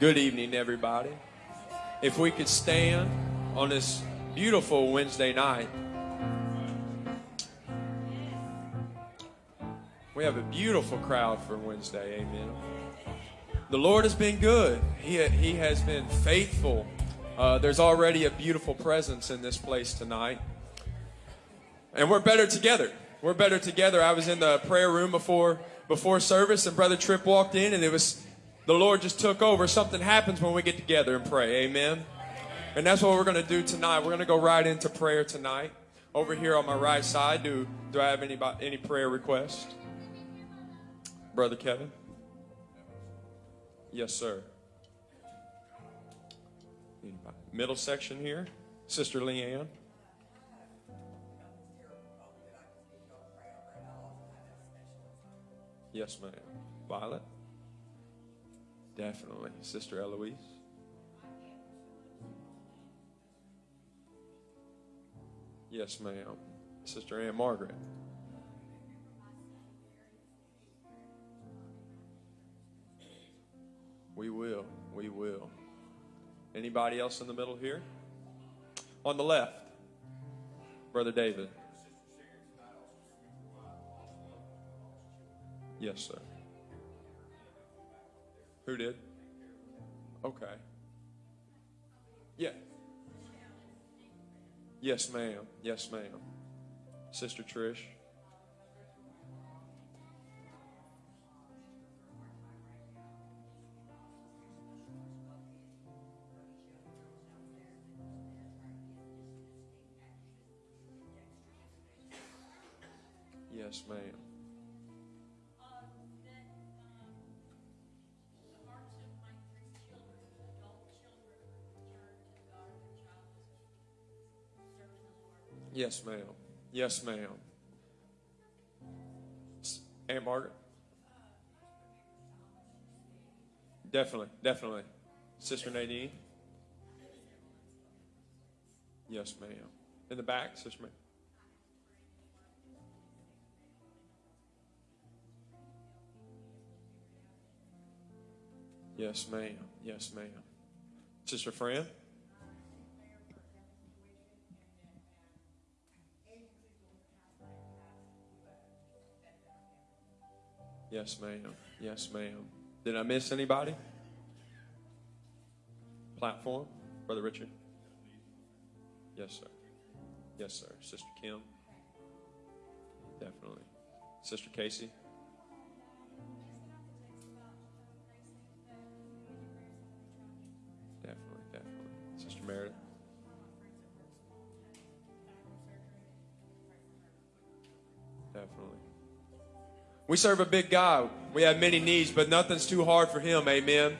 Good evening, everybody. If we could stand on this beautiful Wednesday night, we have a beautiful crowd for Wednesday. Amen. The Lord has been good, He, he has been faithful. Uh, there's already a beautiful presence in this place tonight. And we're better together. We're better together. I was in the prayer room before before service, and Brother Tripp walked in, and it was the Lord just took over. Something happens when we get together and pray. Amen. And that's what we're going to do tonight. We're going to go right into prayer tonight. Over here on my right side, do do I have any any prayer requests? Brother Kevin. Yes, sir. Middle section here, Sister Leanne. Yes, ma'am. Violet? Definitely. Sister Eloise? Yes, ma'am. Sister Ann Margaret? We will. We will. Anybody else in the middle here? On the left, Brother David. Yes, sir. Who did? Okay. Yeah. Yes, ma'am. Yes, ma'am. Sister Trish. Yes, ma'am. Yes, ma'am. Yes, ma'am. Aunt Margaret? Definitely, definitely. Sister Nadine? Yes, ma'am. In the back, Sister ma'am. Yes, ma'am. Yes, ma'am. Sister Fran? Yes, ma'am. Yes, ma'am. Did I miss anybody? Platform? Brother Richard? Yes, sir. Yes, sir. Sister Kim? Definitely. Sister Casey? We serve a big God. We have many needs, but nothing's too hard for Him. Amen.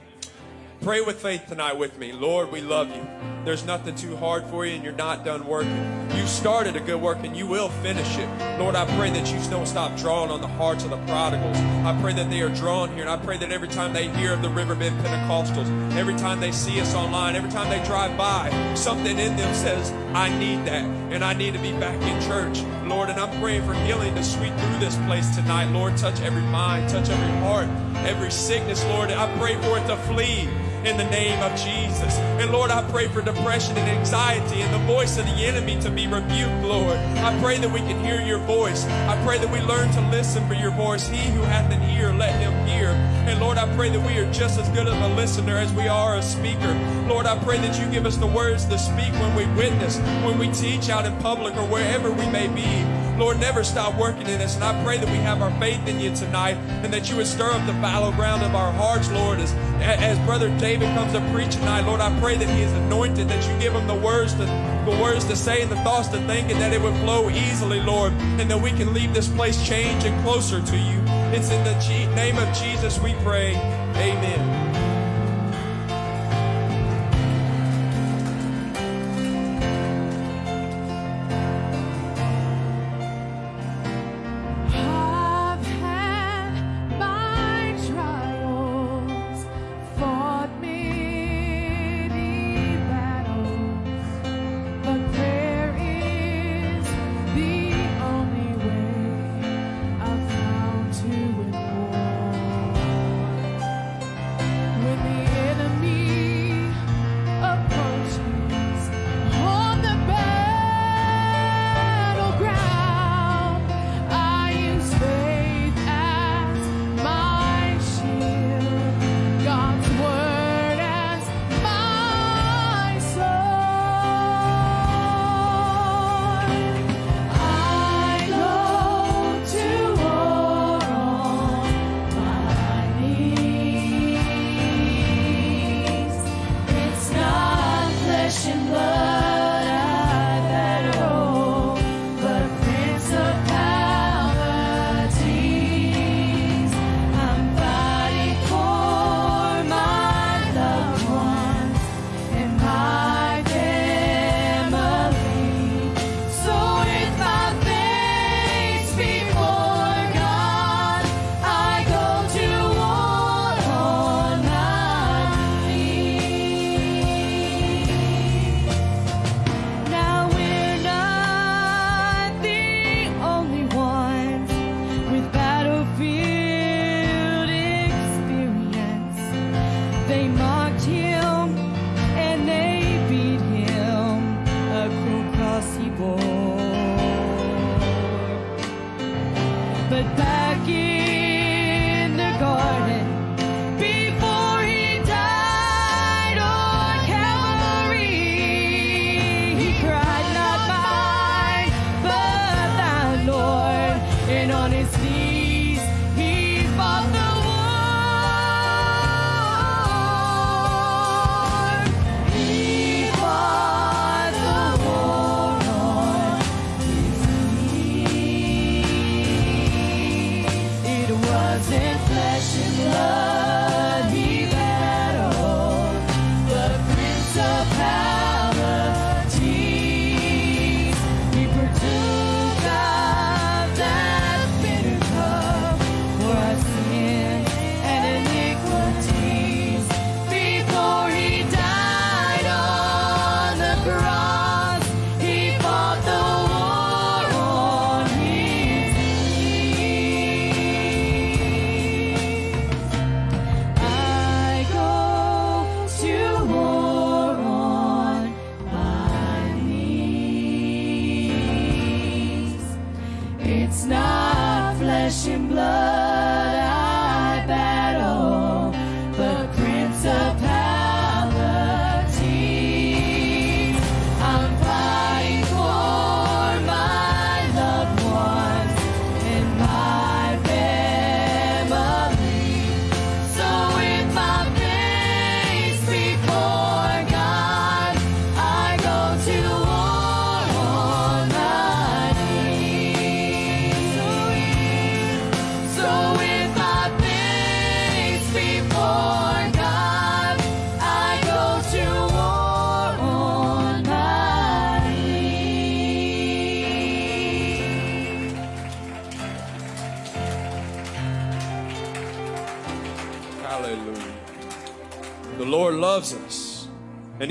Pray with faith tonight with me. Lord, we love you. There's nothing too hard for you, and you're not done working. You started a good work, and you will finish it. Lord, I pray that you don't stop drawing on the hearts of the prodigals. I pray that they are drawn here, and I pray that every time they hear of the Riverbend Pentecostals, every time they see us online, every time they drive by, something in them says, I need that, and I need to be back in church. Lord, and I'm praying for healing to sweep through this place tonight. Lord, touch every mind, touch every heart, every sickness, Lord. I pray for it to flee in the name of Jesus. And Lord, I pray for depression and anxiety and the voice of the enemy to be rebuked, Lord. I pray that we can hear your voice. I pray that we learn to listen for your voice. He who hath an ear, let him hear. And Lord, I pray that we are just as good of a listener as we are a speaker. Lord, I pray that you give us the words to speak when we witness, when we teach out in public or wherever we may be. Lord, never stop working in us. And I pray that we have our faith in you tonight and that you would stir up the fallow ground of our hearts, Lord, as, as Brother David comes to preach tonight. Lord, I pray that he is anointed, that you give him the words to the words to say and the thoughts to think, and that it would flow easily, Lord, and that we can leave this place changed and closer to you. It's in the name of Jesus we pray. Amen.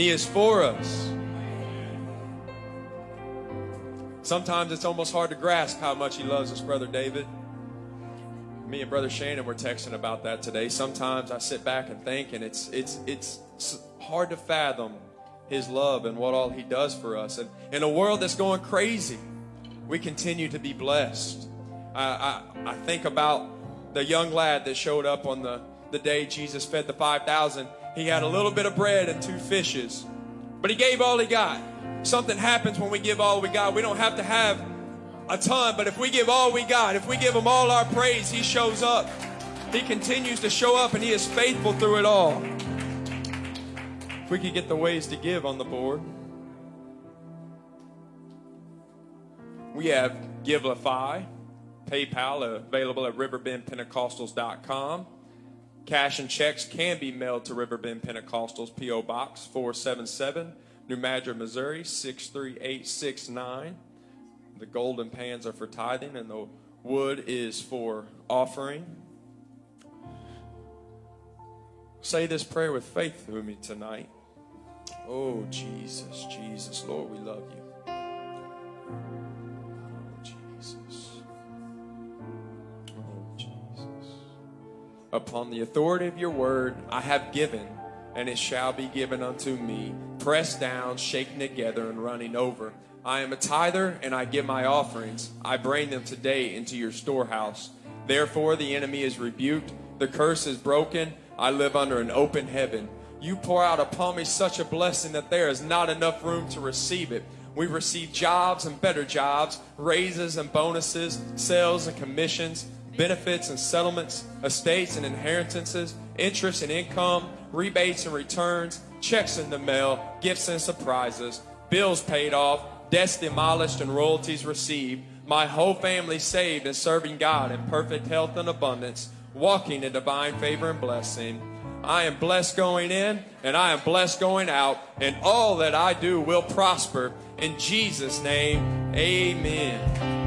He is for us. Sometimes it's almost hard to grasp how much He loves us, Brother David. Me and Brother Shannon were texting about that today. Sometimes I sit back and think, and it's it's it's hard to fathom His love and what all He does for us. And in a world that's going crazy, we continue to be blessed. I, I, I think about the young lad that showed up on the, the day Jesus fed the 5,000. He had a little bit of bread and two fishes, but he gave all he got. Something happens when we give all we got. We don't have to have a ton, but if we give all we got, if we give him all our praise, he shows up. He continues to show up and he is faithful through it all. If we could get the ways to give on the board. We have Givelify, PayPal available at riverbendpentecostals.com. Cash and checks can be mailed to Riverbend Pentecostals, P.O. Box 477, New Madrid, Missouri 63869. The golden pans are for tithing, and the wood is for offering. Say this prayer with faith with me tonight. Oh, Jesus, Jesus, Lord, we love you. Upon the authority of your word, I have given, and it shall be given unto me, pressed down, shaken together, and running over. I am a tither, and I give my offerings. I bring them today into your storehouse. Therefore, the enemy is rebuked, the curse is broken. I live under an open heaven. You pour out upon me such a blessing that there is not enough room to receive it. We receive jobs and better jobs, raises and bonuses, sales and commissions, benefits and settlements, estates and inheritances, interest and income, rebates and returns, checks in the mail, gifts and surprises, bills paid off, debts demolished and royalties received, my whole family saved and serving God in perfect health and abundance, walking in divine favor and blessing. I am blessed going in and I am blessed going out, and all that I do will prosper. In Jesus' name, amen.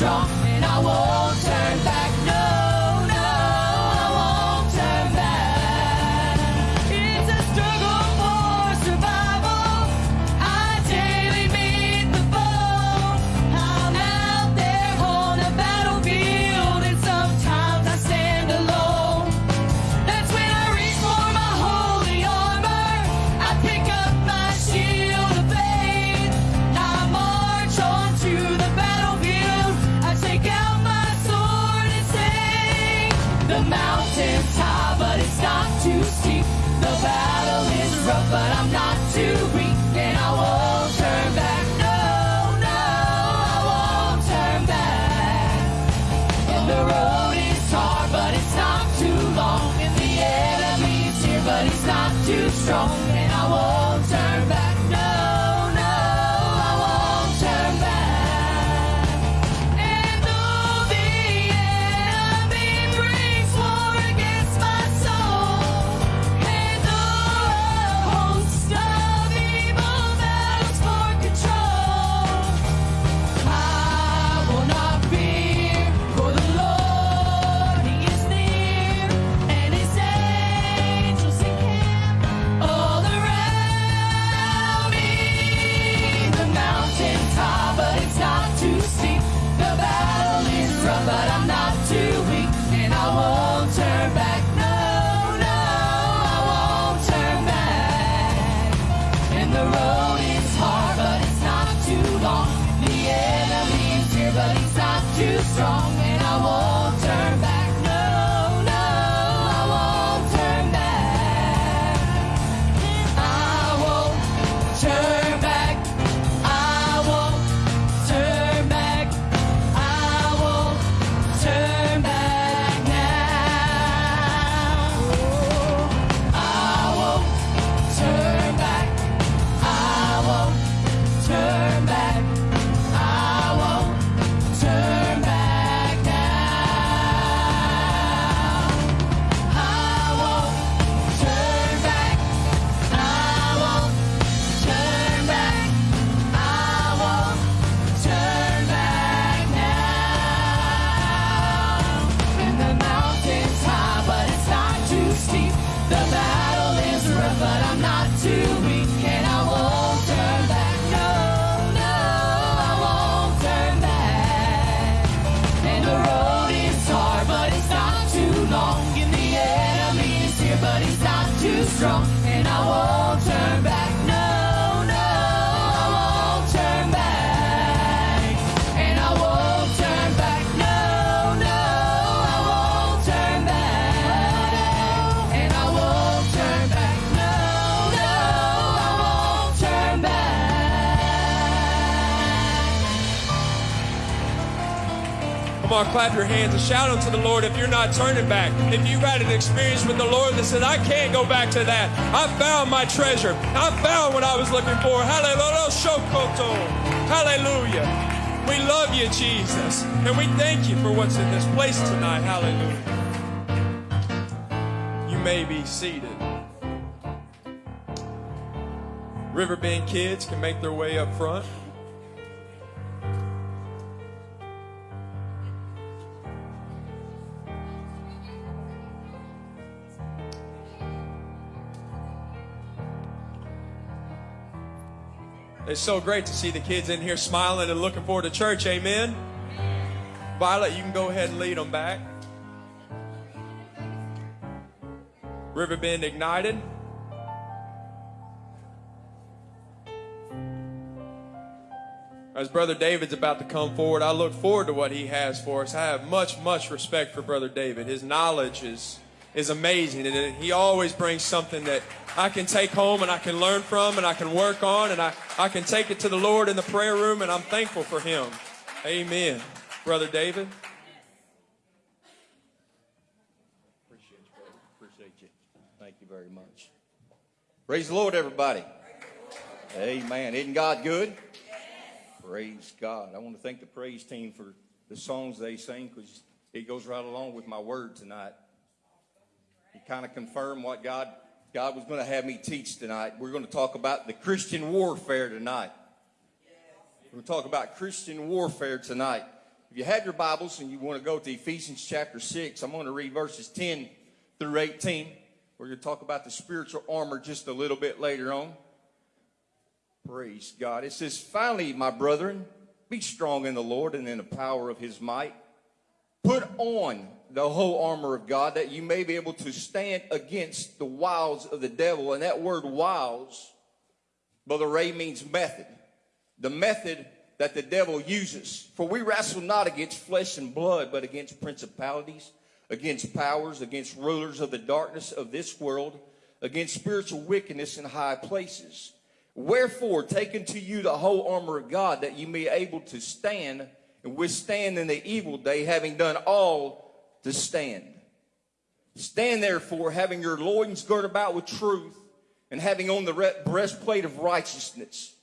撞 clap your hands and shout unto the Lord if you're not turning back. If you've had an experience with the Lord that said, I can't go back to that. I found my treasure. I found what I was looking for. Hallelujah. Hallelujah. We love you, Jesus. And we thank you for what's in this place tonight. Hallelujah. You may be seated. Riverbend kids can make their way up front. It's so great to see the kids in here smiling and looking forward to church. Amen. Violet, you can go ahead and lead them back. Riverbend Ignited. As Brother David's about to come forward, I look forward to what he has for us. I have much, much respect for Brother David. His knowledge is, is amazing, and he always brings something that I can take home and I can learn from and I can work on, and I, I can take it to the Lord in the prayer room, and I'm thankful for him. Amen. Brother David. Appreciate you, brother. Appreciate you. Thank you very much. Praise the Lord, everybody. Amen. Isn't God good? Praise God. I want to thank the praise team for the songs they sing because it goes right along with my word tonight. Kind of confirmed what God God was going to have me teach tonight. We're going to talk about the Christian warfare tonight. We're going to talk about Christian warfare tonight. If you have your Bibles and you want to go to Ephesians chapter 6, I'm going to read verses 10 through 18. We're going to talk about the spiritual armor just a little bit later on. Praise God. It says, Finally, my brethren, be strong in the Lord and in the power of his might. Put on the whole armor of God that you may be able to stand against the wiles of the devil. And that word wiles, Brother Ray, means method. The method that the devil uses. For we wrestle not against flesh and blood, but against principalities, against powers, against rulers of the darkness of this world, against spiritual wickedness in high places. Wherefore, take unto you the whole armor of God, that you may be able to stand and withstand in the evil day, having done all to stand. Stand therefore, having your loins girt about with truth, and having on the re- breastplate of righteousness,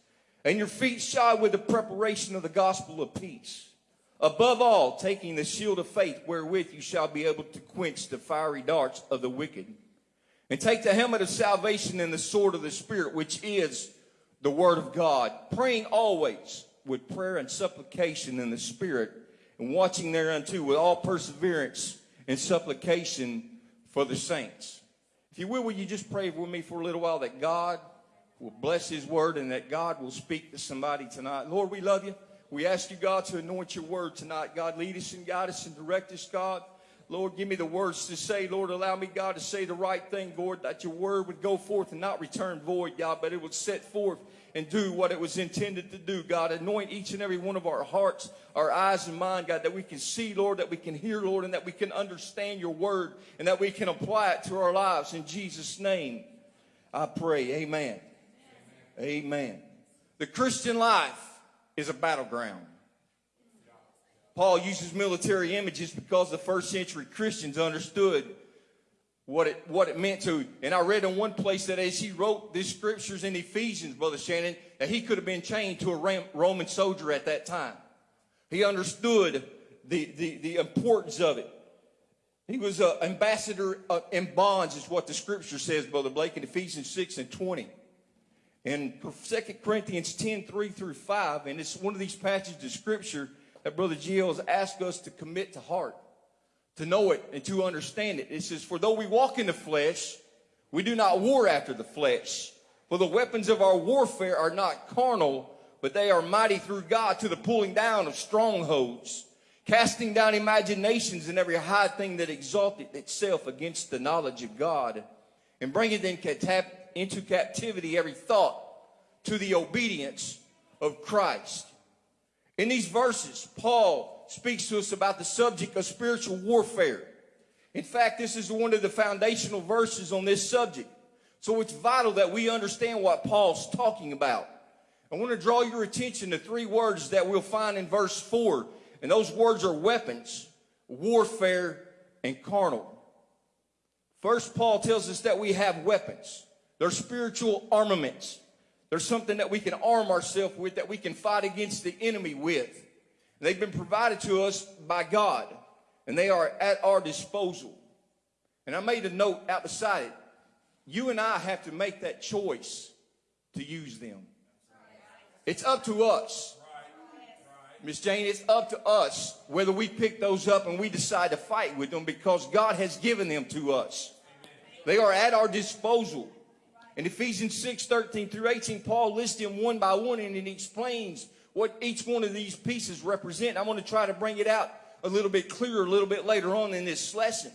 and your feet shod with the preparation of the gospel of peace. Above all, taking the shield of faith, wherewith you shall be able to quench the fiery darts of the wicked. And take the helmet of salvation and the sword of the Spirit, which is the word of God, praying always with prayer and supplication in the Spirit, and watching thereunto with all perseverance and supplication for the saints. If you will, will you just pray with me for a little while that God will bless His word and that God will speak to somebody tonight? Lord, we love you. We ask you, God, to anoint your word tonight. God, lead us and guide us and direct us, God. Lord, give me the words to say. Lord, allow me, God, to say the right thing, Lord, that your word would go forth and not return void, God, but it would set forth and do what it was intended to do, God. Anoint each and every one of our hearts, our eyes and mind, God, that we can see, Lord, that we can hear, Lord, and that we can understand your word and that we can apply it to our lives. In Jesus' name, I pray. Amen. Amen. The Christian life is a battleground. Paul uses military images because the first century Christians understood what it, what it meant to. And I read in one place that as he wrote these scriptures in Ephesians, Brother Shannon, that he could have been chained to a Roman soldier at that time. He understood the, the, the importance of it. He was an ambassador uh, in bonds, is what the scripture says, Brother Blake, in Ephesians 6 and 20. In 2 Corinthians 10, 3 through 5, and it's one of these passages of scripture that Brother Gio has asked us to commit to heart, to know it and to understand it. It says, For though we walk in the flesh, we do not war after the flesh. For the weapons of our warfare are not carnal, but they are mighty through God to the pulling down of strongholds, casting down imaginations and every high thing that exalted itself against the knowledge of God, and bringing into captivity every thought to the obedience of Christ. In these verses, Paul speaks to us about the subject of spiritual warfare. In fact, this is one of the foundational verses on this subject. So it's vital that we understand what Paul's talking about. I want to draw your attention to three words that we'll find in verse 4. And those words are weapons, warfare, and carnal. First, Paul tells us that we have weapons. They're spiritual armaments. There's something that we can arm ourselves with, that we can fight against the enemy with. They've been provided to us by God, and they are at our disposal. And I made a note out beside it. You and I have to make that choice to use them. It's up to us. Miss Jane, it's up to us whether we pick those up and we decide to fight with them because God has given them to us. They are at our disposal. In Ephesians 6 13 through 18, Paul lists them one by one and he explains what each one of these pieces represent. I want to try to bring it out a little bit clearer a little bit later on in this lesson.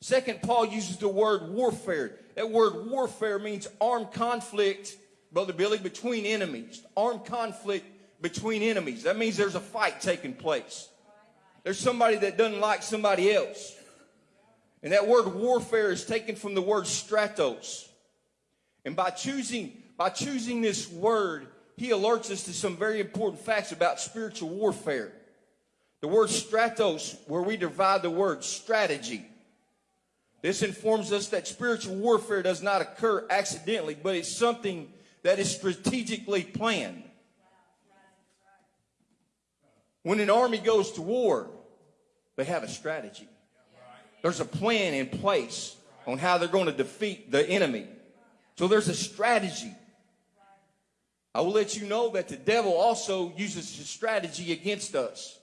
Second, Paul uses the word warfare. That word warfare means armed conflict, Brother Billy, between enemies. Armed conflict between enemies. That means there's a fight taking place. There's somebody that doesn't like somebody else. And that word warfare is taken from the word stratos. And by choosing, by choosing this word, he alerts us to some very important facts about spiritual warfare. The word stratos, where we divide the word strategy. This informs us that spiritual warfare does not occur accidentally, but it's something that is strategically planned. When an army goes to war, they have a strategy. There's a plan in place on how they're going to defeat the enemy. So there's a strategy. I will let you know that the devil also uses a strategy against us.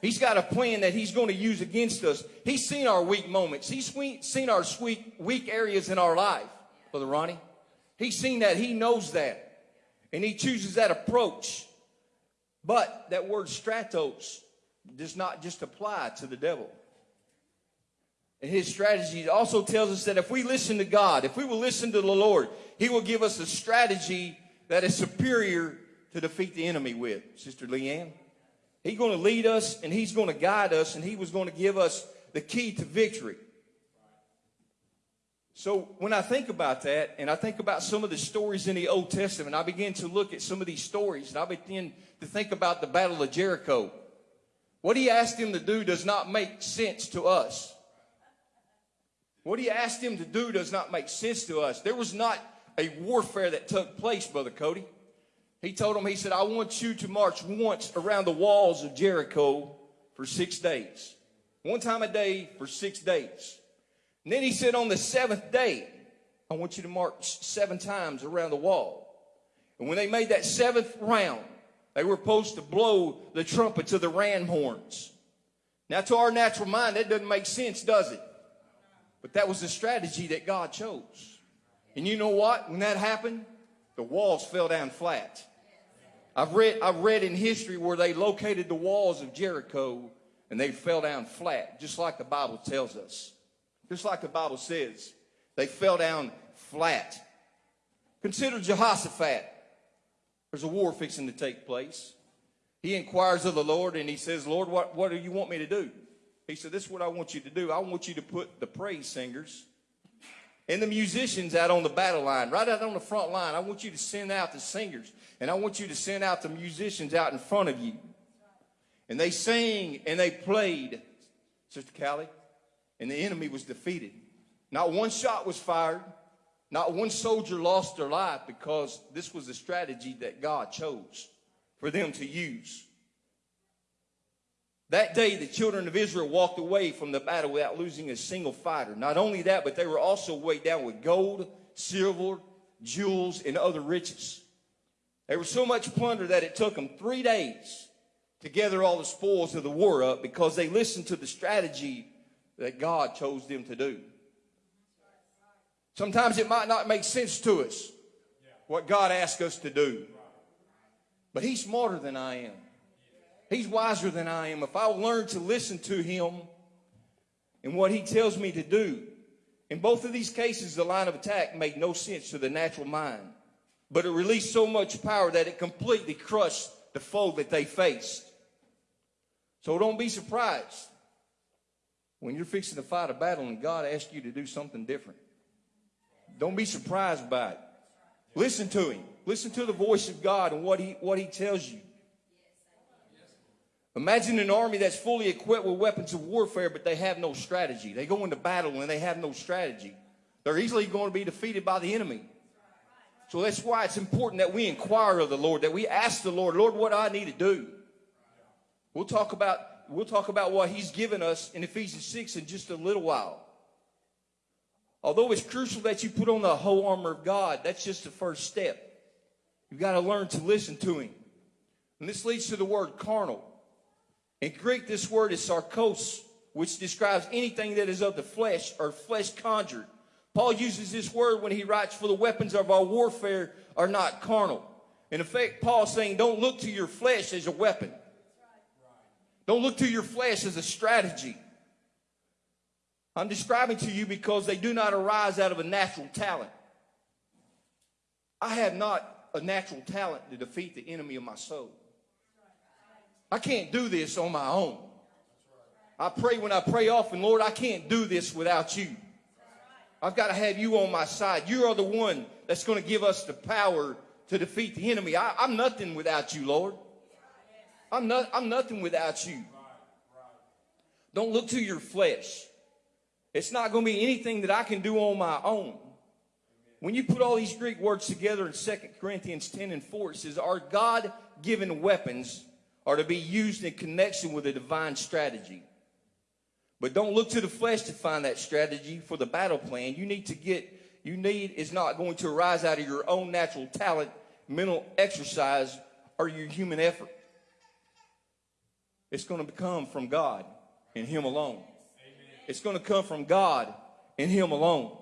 He's got a plan that he's going to use against us. He's seen our weak moments. He's seen our sweet, weak areas in our life, Brother Ronnie. He's seen that. He knows that. And he chooses that approach. But that word stratos does not just apply to the devil. And his strategy also tells us that if we listen to God, if we will listen to the Lord, he will give us a strategy that is superior to defeat the enemy with. Sister Leanne. He's going to lead us and he's going to guide us and he was going to give us the key to victory. So when I think about that and I think about some of the stories in the Old Testament, I begin to look at some of these stories and I begin to think about the Battle of Jericho. What he asked him to do does not make sense to us. What he asked him to do does not make sense to us. There was not a warfare that took place, Brother Cody. He told him, he said, I want you to march once around the walls of Jericho for six days. One time a day for six days. And then he said, on the seventh day, I want you to march seven times around the wall. And when they made that seventh round, they were supposed to blow the trumpets of the ram horns. Now, to our natural mind, that doesn't make sense, does it? But that was the strategy that God chose. And you know what? When that happened, the walls fell down flat. I've read, I've read in history where they located the walls of Jericho and they fell down flat, just like the Bible tells us. Just like the Bible says. They fell down flat. Consider Jehoshaphat. There's a war fixing to take place. He inquires of the Lord and he says, Lord, what, what do you want me to do? He said, This is what I want you to do. I want you to put the praise singers and the musicians out on the battle line, right out on the front line. I want you to send out the singers and I want you to send out the musicians out in front of you. And they sang and they played, Sister Callie, and the enemy was defeated. Not one shot was fired. Not one soldier lost their life because this was the strategy that God chose for them to use. That day, the children of Israel walked away from the battle without losing a single fighter. Not only that, but they were also weighed down with gold, silver, jewels, and other riches. There was so much plunder that it took them three days to gather all the spoils of the war up because they listened to the strategy that God chose them to do. Sometimes it might not make sense to us what God asked us to do. But He's smarter than I am. He's wiser than I am. If I learn to listen to Him and what He tells me to do, in both of these cases, the line of attack made no sense to the natural mind but it released so much power that it completely crushed the foe that they faced. So don't be surprised when you're fixing to fight a battle and God asks you to do something different. Don't be surprised by it. Listen to him. Listen to the voice of God and what he, what he tells you. Imagine an army that's fully equipped with weapons of warfare, but they have no strategy. They go into battle and they have no strategy. They're easily going to be defeated by the enemy. So that's why it's important that we inquire of the Lord, that we ask the Lord, Lord, what I need to do? We'll talk about we'll talk about what he's given us in Ephesians 6 in just a little while. Although it's crucial that you put on the whole armor of God, that's just the first step. You've got to learn to listen to him. And this leads to the word carnal. In Greek, this word is sarkos, which describes anything that is of the flesh or flesh conjured Paul uses this word when he writes, For the weapons of our warfare are not carnal. In effect, Paul's saying, Don't look to your flesh as a weapon. Don't look to your flesh as a strategy. I'm describing to you because they do not arise out of a natural talent. I have not a natural talent to defeat the enemy of my soul. I can't do this on my own. I pray when I pray often, Lord, I can't do this without you. I've got to have you on my side. You are the one that's going to give us the power to defeat the enemy. I, am nothing without you, Lord. I'm, not, I'm nothing without you. Don't look to your flesh. It's not going to be anything that I can do on my own. When you put all these Greek words together in 2 Corinthians 10 and 4, it says, Our God given weapons are to be used in connection with a divine strategy. But don't look to the flesh to find that strategy for the battle plan. You need to get, you need is not going to arise out of your own natural talent, mental exercise, or your human effort. It's going to come from God and Him alone. It's going to come from God and Him alone.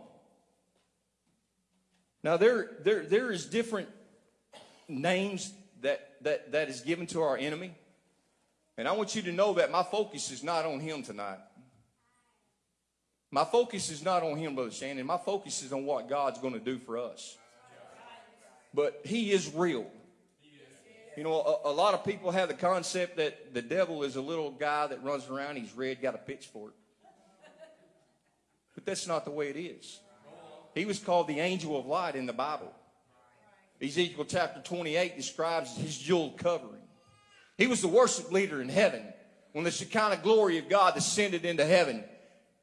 Now there, there, there is different names that, that, that is given to our enemy. And I want you to know that my focus is not on him tonight. My focus is not on him, Brother Shannon. My focus is on what God's going to do for us. But he is real. You know, a, a, lot of people have the concept that the devil is a little guy that runs around, he's red, got a pitchfork. But that's not the way it is. He was called the angel of light in the Bible. Ezekiel chapter 28 describes his jeweled covering. He was the worship leader in heaven. When the Shekinah glory of God descended into heaven,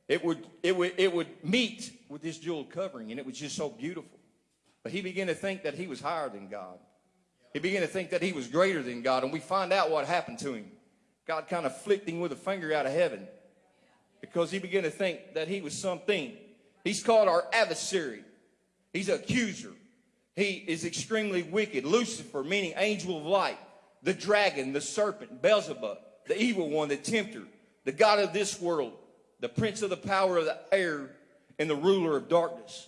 it would, it would, it would meet with this jeweled covering, and it was just so beautiful. But he began to think that he was higher than God. He began to think that he was greater than God, and we find out what happened to him. God kind of flicked him with a finger out of heaven because he began to think that he was something He's called our adversary. He's an accuser. He is extremely wicked. Lucifer, meaning angel of light. The dragon, the serpent, Beelzebub, the evil one, the tempter, the God of this world, the prince of the power of the air, and the ruler of darkness.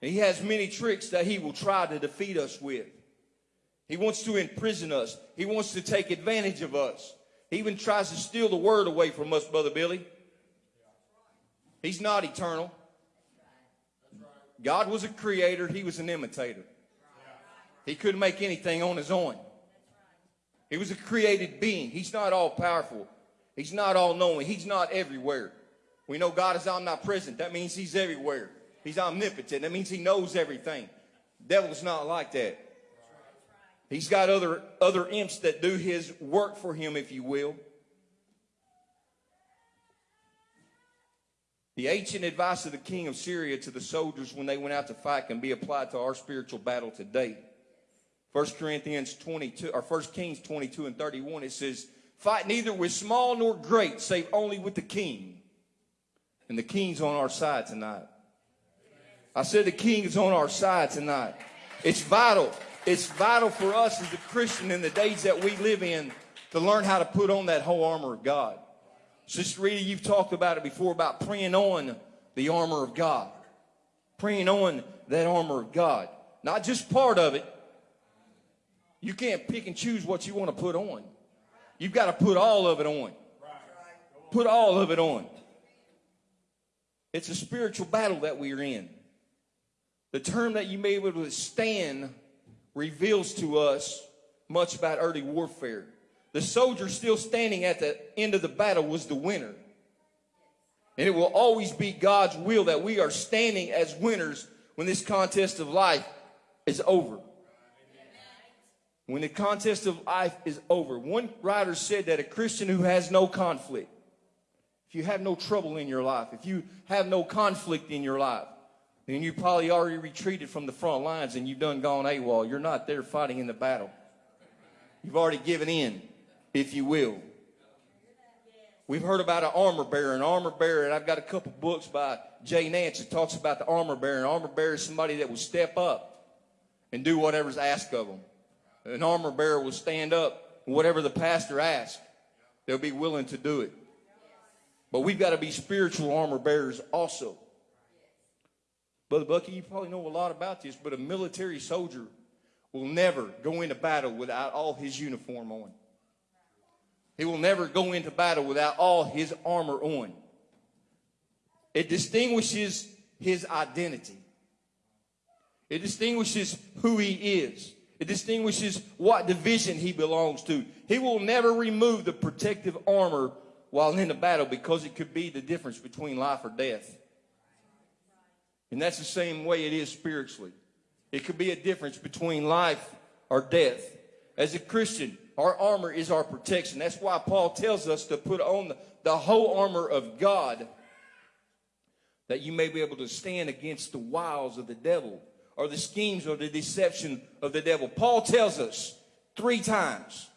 And he has many tricks that he will try to defeat us with. He wants to imprison us. He wants to take advantage of us. He even tries to steal the word away from us, Brother Billy. He's not eternal. God was a creator, he was an imitator. He couldn't make anything on his own. He was a created being. He's not all powerful. He's not all knowing. He's not everywhere. We know God is omnipresent. That means he's everywhere. He's omnipotent. That means he knows everything. The Devil's not like that. He's got other, other imps that do his work for him, if you will. The ancient advice of the king of Syria to the soldiers when they went out to fight can be applied to our spiritual battle today. 1 Corinthians 22, or 1 Kings 22 and 31, it says, Fight neither with small nor great, save only with the king. And the king's on our side tonight. I said the king is on our side tonight. It's vital. It's vital for us as a Christian in the days that we live in to learn how to put on that whole armor of God. Sister Rita, you've talked about it before about praying on the armor of God. Praying on that armor of God. Not just part of it. You can't pick and choose what you want to put on. You've got to put all of it on. Put all of it on. It's a spiritual battle that we are in. The term that you may be able to stand reveals to us much about early warfare the soldier still standing at the end of the battle was the winner. And it will always be God's will that we are standing as winners when this contest of life is over. When the contest of life is over. One writer said that a Christian who has no conflict, if you have no trouble in your life, if you have no conflict in your life, then you probably already retreated from the front lines and you've done gone AWOL. You're not there fighting in the battle. You've already given in if you will. We've heard about an armor bearer, an armor bearer, and I've got a couple books by Jay Nance that talks about the armor bearer. An armor bearer is somebody that will step up and do whatever's asked of them. An armor bearer will stand up, whatever the pastor asks, they'll be willing to do it. But we've got to be spiritual armor bearers also. Brother Bucky, you probably know a lot about this, but a military soldier will never go into battle without all his uniform on. He will never go into battle without all his armor on. It distinguishes his identity. It distinguishes who he is. It distinguishes what division he belongs to. He will never remove the protective armor while in the battle because it could be the difference between life or death. And that's the same way it is spiritually. It could be a difference between life or death. As a Christian, our armor is our protection. That's why Paul tells us to put on the, the whole armor of God that you may be able to stand against the wiles of the devil or the schemes or the deception of the devil. Paul tells us three times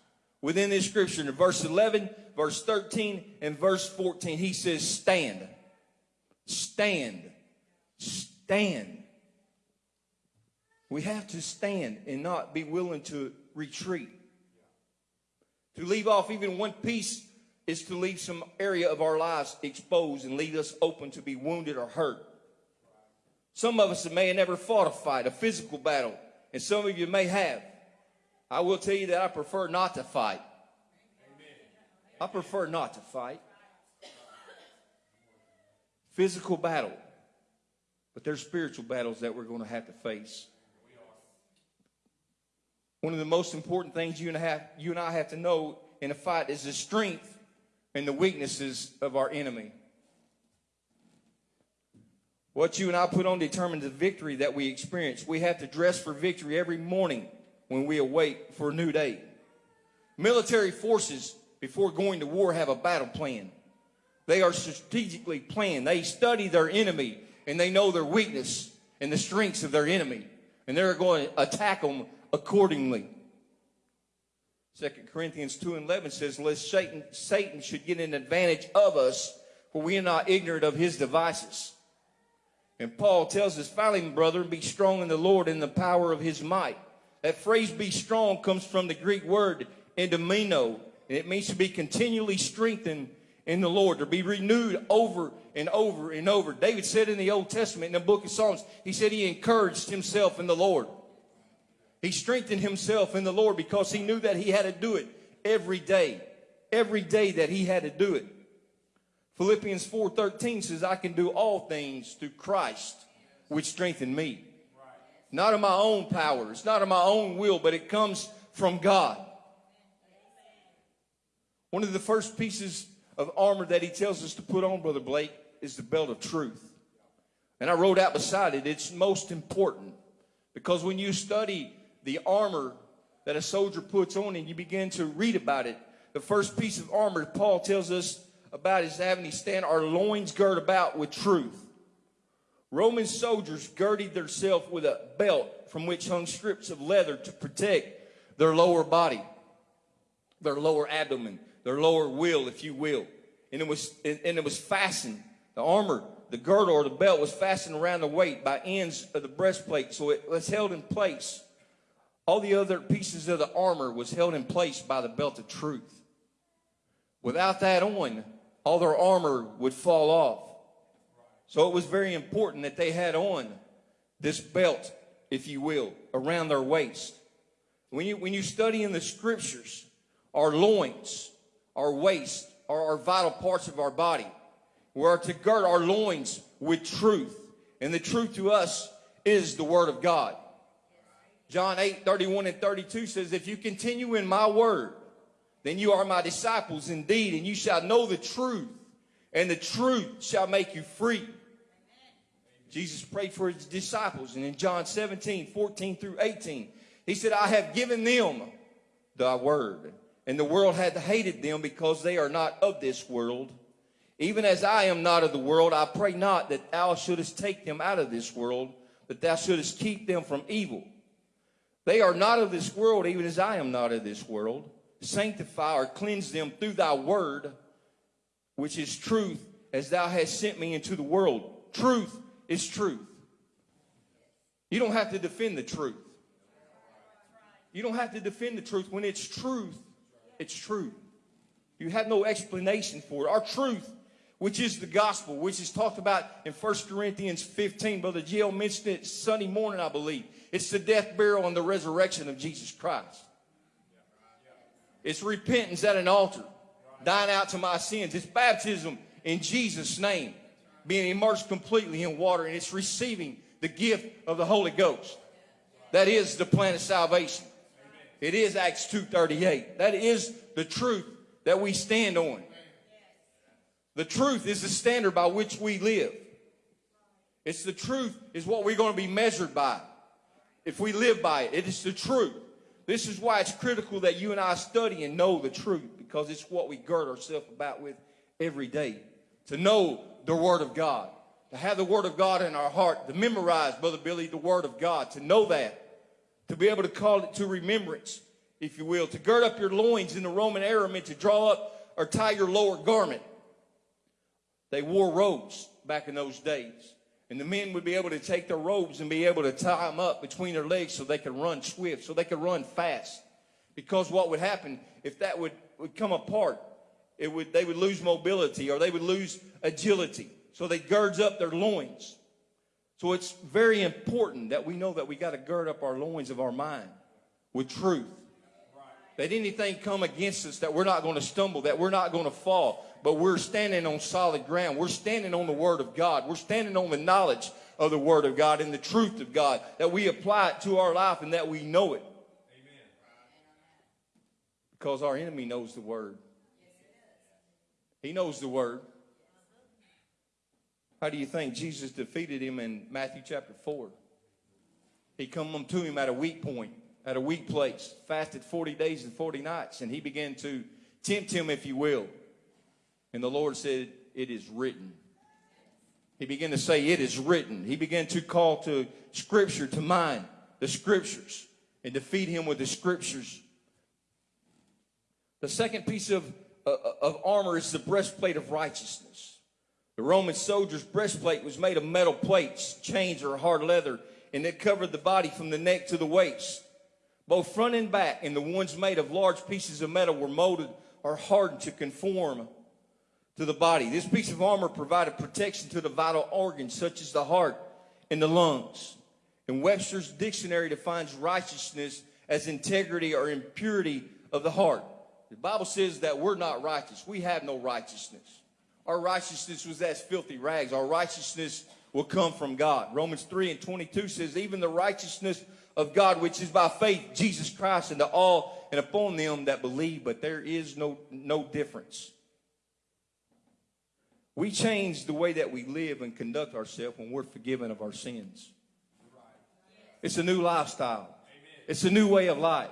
within this scripture in verse 11, verse 13, and verse 14, he says, Stand, stand, stand. We have to stand and not be willing to retreat. To leave off even one piece is to leave some area of our lives exposed and leave us open to be wounded or hurt. Some of us may have never fought a fight, a physical battle, and some of you may have. I will tell you that I prefer not to fight. I prefer not to fight. Physical battle. But there's spiritual battles that we're going to have to face. One of the most important things you and, I have, you and I have to know in a fight is the strength and the weaknesses of our enemy. What you and I put on determines the victory that we experience. We have to dress for victory every morning when we awake for a new day. Military forces, before going to war, have a battle plan. They are strategically planned. They study their enemy and they know their weakness and the strengths of their enemy. And they're going to attack them accordingly. 2 Corinthians 2 and 11 says, Lest Satan, Satan should get an advantage of us, for we are not ignorant of his devices. And Paul tells us, finally, brother, be strong in the Lord in the power of his might. That phrase, be strong, comes from the Greek word endomino, and it means to be continually strengthened in the Lord, to be renewed over and over and over. David said in the Old Testament, in the book of Psalms, he said he encouraged himself in the Lord. He strengthened himself in the Lord because he knew that he had to do it every day. Every day that he had to do it. Philippians 4:13 says, I can do all things through Christ, which strengthen me. Not of my own power, it's not of my own will, but it comes from God. One of the first pieces of armor that he tells us to put on, Brother Blake, is the belt of truth. And I wrote out beside it, it's most important. Because when you study the armor that a soldier puts on and you begin to read about it, the first piece of armor Paul tells us about is having to stand our loins girt about with truth. Roman soldiers girded themselves with a belt from which hung strips of leather to protect their lower body, their lower abdomen, their lower will, if you will. And it was, and it was fastened, the armor, the girdle or the belt was fastened around the waist by ends of the breastplate, so it was held in place. All the other pieces of the armor was held in place by the belt of truth. Without that on, all their armor would fall off. So it was very important that they had on this belt, if you will, around their waist. When you, when you study in the scriptures, our loins, our waist, are our vital parts of our body. We are to gird our loins with truth. And the truth to us is the word of God. John 8, 31 and 32 says, If you continue in my word, then you are my disciples indeed, and you shall know the truth, and the truth shall make you free. Jesus prayed for his disciples, and in John 17, 14 through 18, he said, I have given them thy word, and the world hath hated them because they are not of this world. Even as I am not of the world, I pray not that thou shouldest take them out of this world, but thou shouldest keep them from evil. They are not of this world, even as I am not of this world. Sanctify or cleanse them through thy word, which is truth, as thou hast sent me into the world. Truth is truth. You don't have to defend the truth. You don't have to defend the truth. When it's truth, it's truth. You have no explanation for it. Our truth, which is the gospel, which is talked about in 1 Corinthians 15. Brother Gil mentioned it Sunday morning, I believe. It's the death, burial, and the resurrection of Jesus Christ. It's repentance at an altar, dying out to my sins. It's baptism in Jesus' name, being immersed completely in water, and it's receiving the gift of the Holy Ghost. That is the plan of salvation. It is Acts 2.38. That is the truth that we stand on. The truth is the standard by which we live. It's the truth is what we're going to be measured by. If we live by it, it is the truth. This is why it's critical that you and I study and know the truth because it's what we gird ourselves about with every day. To know the Word of God, to have the Word of God in our heart, to memorize, Brother Billy, the Word of God, to know that, to be able to call it to remembrance, if you will, to gird up your loins in the Roman era meant to draw up or tie your lower garment. They wore robes back in those days. And the men would be able to take their robes and be able to tie them up between their legs so they could run swift, so they could run fast. Because what would happen if that would, would come apart, it would, they would lose mobility or they would lose agility. So they girds up their loins. So it's very important that we know that we got to gird up our loins of our mind with truth. That anything come against us, that we're not going to stumble, that we're not going to fall, but we're standing on solid ground. We're standing on the Word of God. We're standing on the knowledge of the Word of God and the truth of God, that we apply it to our life and that we know it. Amen. Because our enemy knows the Word. He knows the Word. How do you think Jesus defeated him in Matthew chapter 4? He come to him at a weak point, at a weak place, fasted 40 days and 40 nights, and he began to tempt him, if you will. And the Lord said, It is written. He began to say, It is written. He began to call to Scripture to mind, the Scriptures, and to feed him with the Scriptures. The second piece of, uh, of armor is the breastplate of righteousness. The Roman soldier's breastplate was made of metal plates, chains, or hard leather, and it covered the body from the neck to the waist. Both front and back, and the ones made of large pieces of metal were molded or hardened to conform to the body. This piece of armor provided protection to the vital organs such as the heart and the lungs. And Webster's dictionary defines righteousness as integrity or impurity of the heart. The Bible says that we're not righteous. We have no righteousness. Our righteousness was as filthy rags. Our righteousness will come from God. Romans 3 and 22 says, even the righteousness of God, which is by faith, Jesus Christ, and to all and upon them that believe, but there is no, no difference. We change the way that we live and conduct ourselves when we're forgiven of our sins. It's a new lifestyle. It's a new way of life.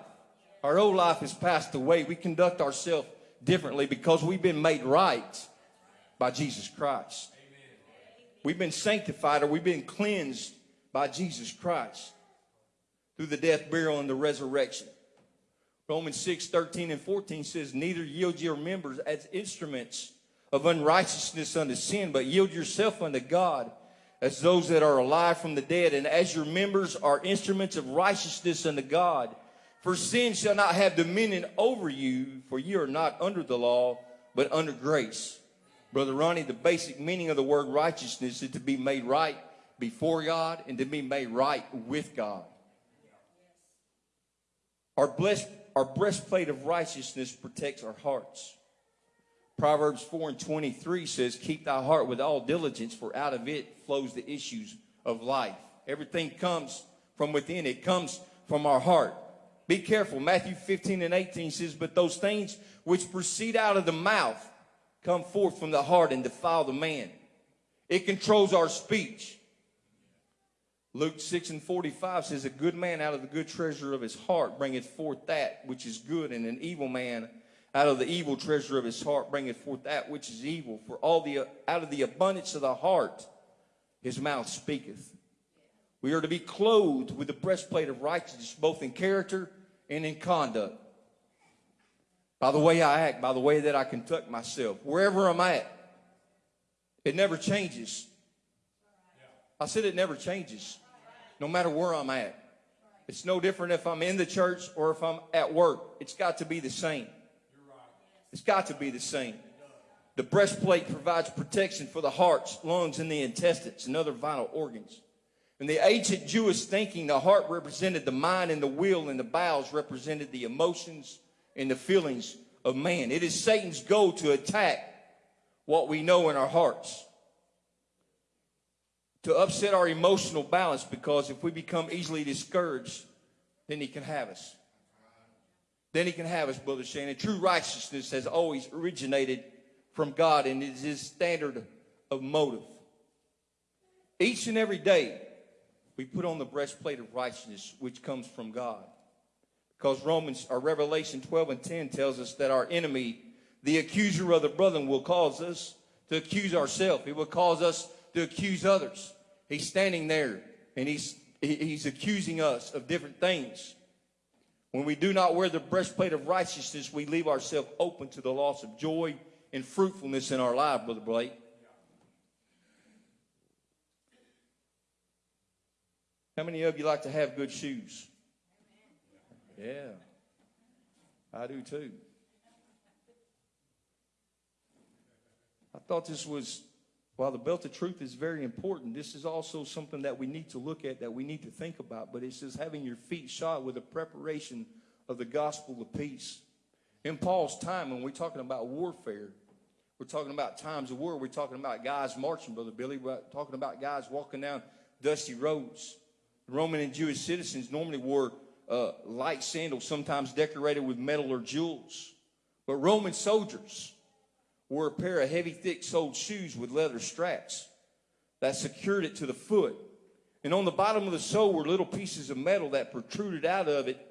Our old life has passed away. We conduct ourselves differently because we've been made right by Jesus Christ. We've been sanctified or we've been cleansed by Jesus Christ through the death, burial, and the resurrection. Romans 6, 13 and 14 says, Neither yield your members as instruments of unrighteousness unto sin, but yield yourself unto God as those that are alive from the dead, and as your members are instruments of righteousness unto God. For sin shall not have dominion over you, for you are not under the law, but under grace. Brother Ronnie, the basic meaning of the word righteousness is to be made right before God and to be made right with God. Our, our breastplate of righteousness protects our hearts. Proverbs 4 and 23 says, Keep thy heart with all diligence, for out of it flows the issues of life. Everything comes from within, it comes from our heart. Be careful. Matthew 15 and 18 says, But those things which proceed out of the mouth come forth from the heart and defile the man. It controls our speech. Luke 6 and 45 says, A good man out of the good treasure of his heart bringeth forth that which is good, and an evil man out of the evil treasure of his heart bringeth forth that which is evil. For all the out of the abundance of the heart his mouth speaketh. We are to be clothed with the breastplate of righteousness, both in character and in conduct. By the way I act, by the way that I conduct myself, wherever I'm at, it never changes. I said it never changes, no matter where I'm at. It's no different if I'm in the church or if I'm at work. It's got to be the same. It's got to be the same. The breastplate provides protection for the hearts, lungs, and the intestines and other vital organs. In the ancient Jewish thinking, the heart represented the mind and the will, and the bowels represented the emotions and the feelings of man. It is Satan's goal to attack what we know in our hearts, to upset our emotional balance, because if we become easily discouraged, then he can have us. Then he can have us, Brother Shannon. True righteousness has always originated from God, and is his standard of motive. Each and every day, we put on the breastplate of righteousness, which comes from God. Because Romans or Revelation 12 and 10 tells us that our enemy, the accuser of the brethren, will cause us to accuse ourselves. He will cause us to accuse others. He's standing there and he's he's accusing us of different things. When we do not wear the breastplate of righteousness, we leave ourselves open to the loss of joy and fruitfulness in our life, Brother Blake. How many of you like to have good shoes? Yeah, I do too. I thought this was, while the belt of truth is very important, this is also something that we need to look at, that we need to think about. But it says having your feet shod with the preparation of the gospel of peace. In Paul's time, when we're talking about warfare, we're talking about times of war. We're talking about guys marching, Brother Billy. We're talking about guys walking down dusty roads. Roman and Jewish citizens normally wore uh, light sandals, sometimes decorated with metal or jewels. But Roman soldiers wore a pair of heavy, thick soled shoes with leather straps that secured it to the foot. And on the bottom of the sole were little pieces of metal that protruded out of it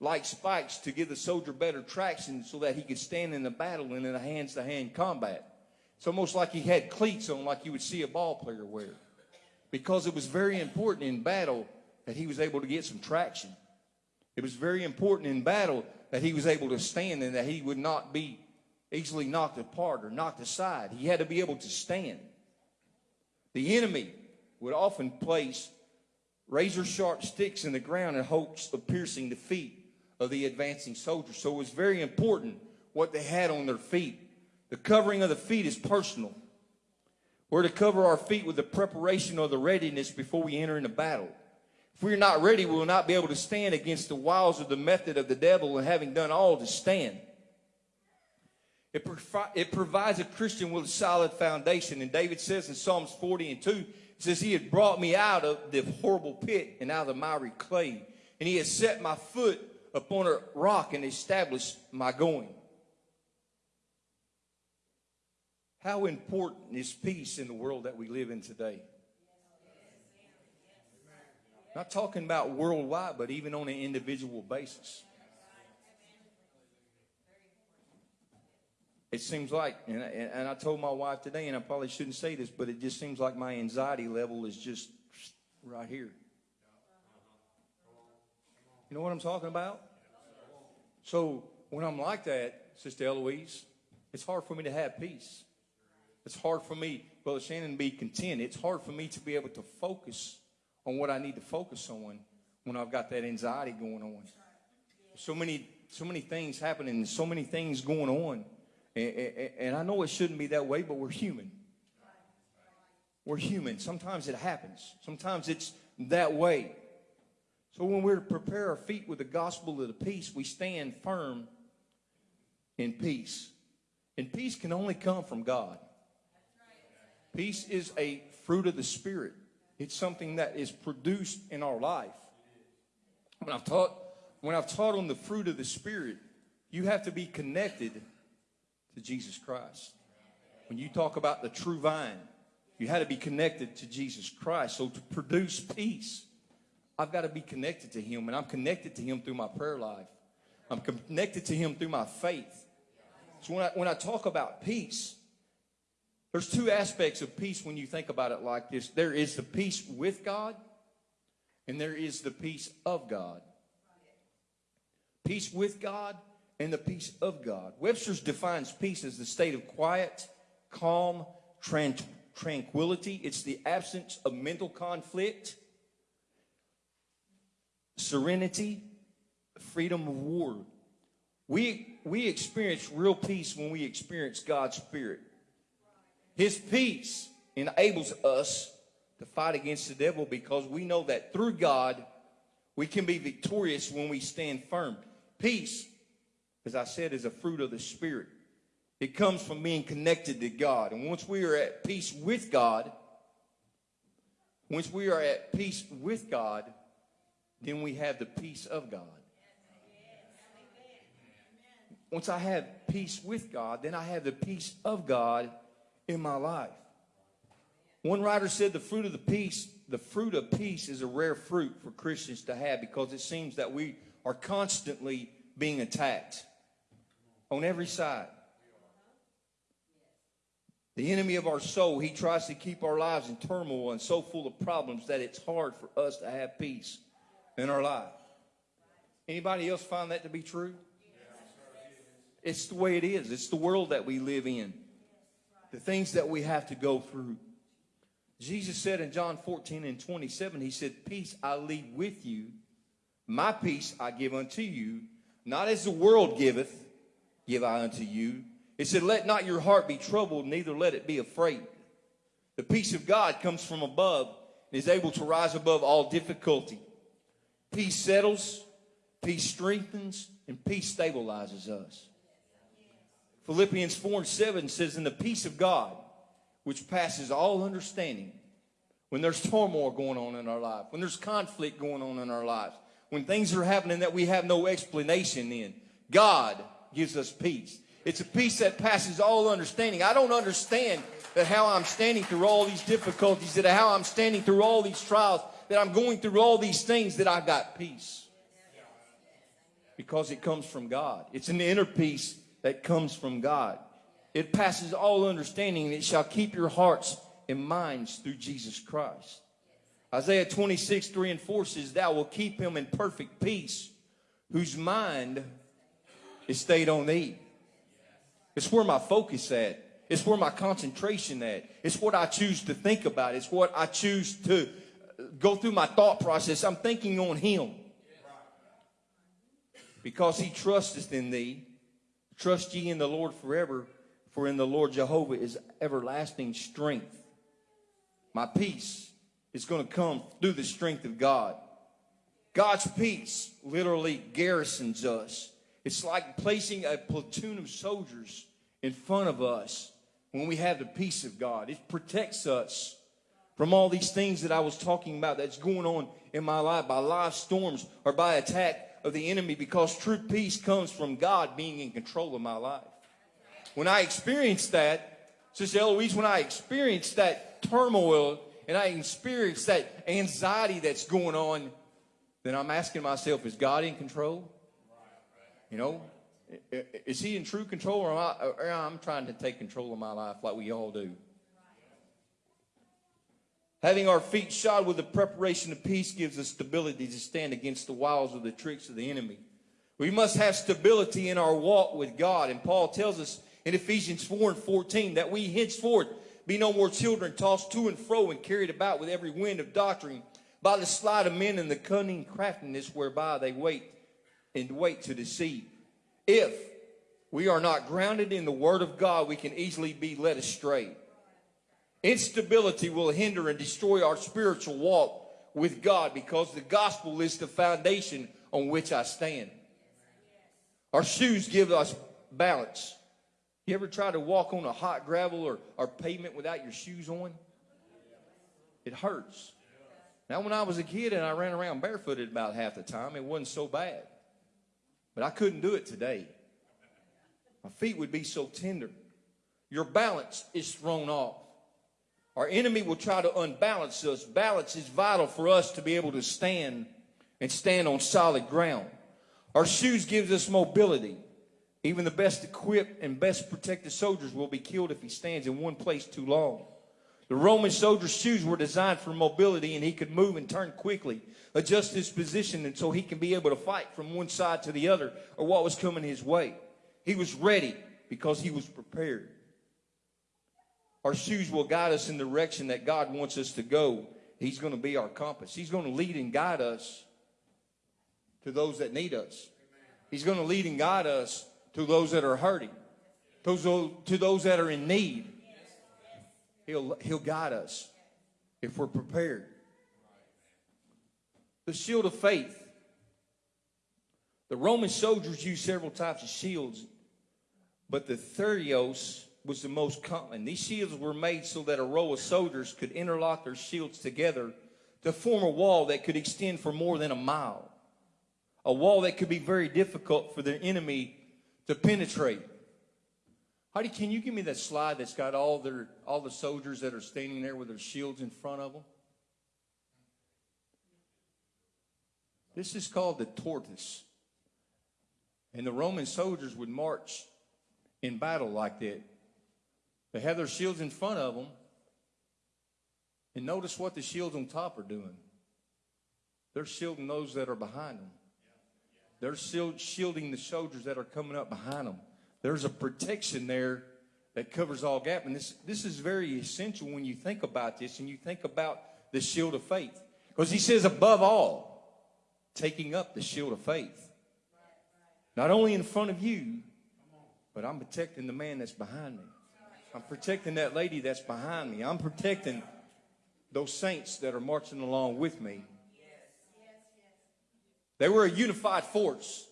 like spikes to give the soldier better traction so that he could stand in the battle and in a hands to hand combat. It's almost like he had cleats on, like you would see a ball player wear because it was very important in battle that he was able to get some traction. It was very important in battle that he was able to stand and that he would not be easily knocked apart or knocked aside. He had to be able to stand. The enemy would often place razor sharp sticks in the ground in hopes of piercing the feet of the advancing soldiers. So it was very important what they had on their feet. The covering of the feet is personal. We're to cover our feet with the preparation or the readiness before we enter into battle. If we're not ready, we will not be able to stand against the wiles of the method of the devil and having done all to stand. It, provi- it provides a Christian with a solid foundation. And David says in Psalms 40 and 2, it says, He had brought me out of the horrible pit and out of the miry clay. And He has set my foot upon a rock and established my going. How important is peace in the world that we live in today? Not talking about worldwide, but even on an individual basis. It seems like, and I, and I told my wife today, and I probably shouldn't say this, but it just seems like my anxiety level is just right here. You know what I'm talking about? So when I'm like that, Sister Eloise, it's hard for me to have peace. It's hard for me, Brother Shannon, to be content. It's hard for me to be able to focus on what I need to focus on when I've got that anxiety going on. So many, so many things happening, so many things going on. And, and, I know it shouldn't be that way, but we're human. We're human. Sometimes it happens. Sometimes it's that way. So when we're to prepare our feet with the gospel of the peace, we stand firm in peace. And peace can only come from God. Peace is a fruit of the Spirit. It's something that is produced in our life. When I've taught, when I've taught on the fruit of the Spirit, you have to be connected to Jesus Christ. When you talk about the true vine, you had to be connected to Jesus Christ. So to produce peace, I've got to be connected to Him, and I'm connected to Him through my prayer life. I'm connected to Him through my faith. So when I, when I talk about peace, there's two aspects of peace when you think about it like this there is the peace with God, and there is the peace of God. Peace with God and the peace of God. Webster's defines peace as the state of quiet, calm, tran- tranquility. It's the absence of mental conflict, serenity, freedom of war. We, we experience real peace when we experience God's Spirit. His peace enables us to fight against the devil because we know that through God, we can be victorious when we stand firm. Peace, as I said, is a fruit of the Spirit. It comes from being connected to God. And once we are at peace with God, once we are at peace with God, then we have the peace of God. Once I have peace with God, then I have the peace of God in my life. One writer said the fruit of the peace, the fruit of peace is a rare fruit for Christians to have because it seems that we are constantly being attacked on every side. The enemy of our soul, he tries to keep our lives in turmoil and so full of problems that it's hard for us to have peace in our life. Anybody else find that to be true? It's the way it is. It's the world that we live in. The things that we have to go through. Jesus said in John 14 and 27, He said, Peace I leave with you, my peace I give unto you, not as the world giveth, give I unto you. It said, Let not your heart be troubled, neither let it be afraid. The peace of God comes from above and is able to rise above all difficulty. Peace settles, peace strengthens, and peace stabilizes us. Philippians 4 and 7 says, In the peace of God, which passes all understanding, when there's turmoil going on in our life, when there's conflict going on in our lives, when things are happening that we have no explanation in, God gives us peace. It's a peace that passes all understanding. I don't understand that how I'm standing through all these difficulties, that how I'm standing through all these trials, that I'm going through all these things, that I've got peace. Because it comes from God. It's an inner peace that comes from God. It passes all understanding, and it shall keep your hearts and minds through Jesus Christ. Isaiah 26, 3 and 4 says, Thou will keep him in perfect peace, whose mind is stayed on thee. It's where my focus at. It's where my concentration at. It's what I choose to think about. It's what I choose to uh, go through my thought process. I'm thinking on him. Because he trusteth in thee. Trust ye in the Lord forever, for in the Lord Jehovah is everlasting strength. My peace is going to come through the strength of God. God's peace literally garrisons us. It's like placing a platoon of soldiers in front of us when we have the peace of God. It protects us from all these things that I was talking about that's going on in my life by life storms or by attack of the enemy because true peace comes from God being in control of my life. When I experience that, Sister Eloise, when I experience that turmoil and I experience that anxiety that's going on, then I'm asking myself, is God in control? You know, is he in true control or am I, or I'm trying to take control of my life like we all do? Having our feet shod with the preparation of peace gives us stability to stand against the wiles of the tricks of the enemy. We must have stability in our walk with God. And Paul tells us in Ephesians 4 and 14 that we henceforth be no more children tossed to and fro and carried about with every wind of doctrine by the sleight of men and the cunning craftiness whereby they wait and wait to deceive. If we are not grounded in the word of God, we can easily be led astray. Instability will hinder and destroy our spiritual walk with God because the gospel is the foundation on which I stand. Our shoes give us balance. You ever try to walk on a hot gravel or, or pavement without your shoes on? It hurts. Now, when I was a kid and I ran around barefooted about half the time, it wasn't so bad. But I couldn't do it today. My feet would be so tender. Your balance is thrown off. Our enemy will try to unbalance us. Balance is vital for us to be able to stand and stand on solid ground. Our shoes gives us mobility. Even the best equipped and best protected soldiers will be killed if he stands in one place too long. The Roman soldier's shoes were designed for mobility and he could move and turn quickly, adjust his position and so he can be able to fight from one side to the other or what was coming his way. He was ready because he was prepared. Our shoes will guide us in the direction that God wants us to go. He's going to be our compass. He's going to lead and guide us to those that need us. He's going to lead and guide us to those that are hurting, to those that are in need. He'll, he'll guide us if we're prepared. The shield of faith. The Roman soldiers used several types of shields, but the therios was the most common. These shields were made so that a row of soldiers could interlock their shields together to form a wall that could extend for more than a mile. A wall that could be very difficult for the enemy to penetrate. Heidi, can you give me that slide that's got all their all the soldiers that are standing there with their shields in front of them? This is called the tortoise. And the Roman soldiers would march in battle like that. They have their shields in front of them. And notice what the shields on top are doing. They're shielding those that are behind them. They're shielding the soldiers that are coming up behind them. There's a protection there that covers all gap. And this, this is very essential when you think about this and you think about the shield of faith. Because he says, above all, taking up the shield of faith. Not only in front of you, but I'm protecting the man that's behind me. I'm protecting that lady that's behind me. I'm protecting those saints that are marching along with me. They were a unified force.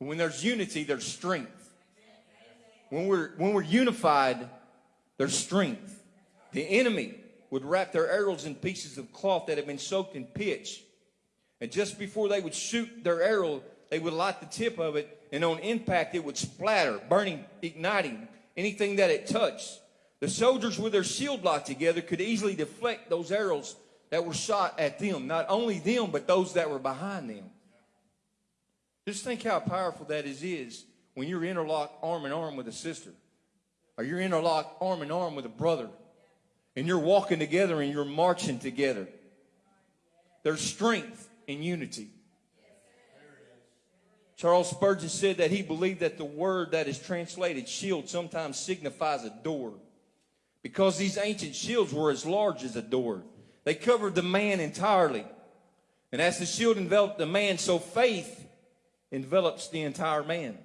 When there's unity, there's strength. When we're, when we're unified, there's strength. The enemy would wrap their arrows in pieces of cloth that had been soaked in pitch. And just before they would shoot their arrow, they would light the tip of it, and on impact, it would splatter, burning, igniting anything that it touched. The soldiers, with their shield locked together, could easily deflect those arrows that were shot at them. Not only them, but those that were behind them. Just think how powerful that is, is when you're interlocked arm in arm with a sister, or you're interlocked arm in arm with a brother, and you're walking together and you're marching together. There's strength in unity. Charles Spurgeon said that he believed that the word that is translated shield sometimes signifies a door because these ancient shields were as large as a door. They covered the man entirely. And as the shield enveloped the man, so faith envelops the entire man,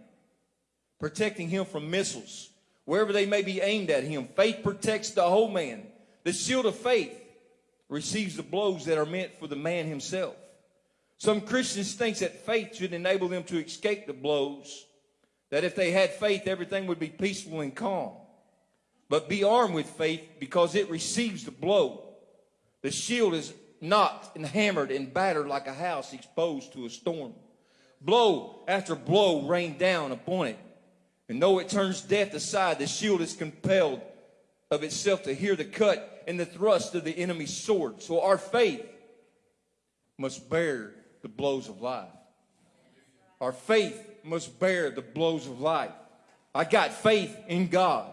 protecting him from missiles, wherever they may be aimed at him. Faith protects the whole man. The shield of faith receives the blows that are meant for the man himself. Some Christians think that faith should enable them to escape the blows, that if they had faith, everything would be peaceful and calm. But be armed with faith because it receives the blow. The shield is knocked and hammered and battered like a house exposed to a storm. Blow after blow rained down upon it. And though it turns death aside, the shield is compelled of itself to hear the cut and the thrust of the enemy's sword. So our faith must bear the blows of life. Our faith must bear the blows of life. I got faith in God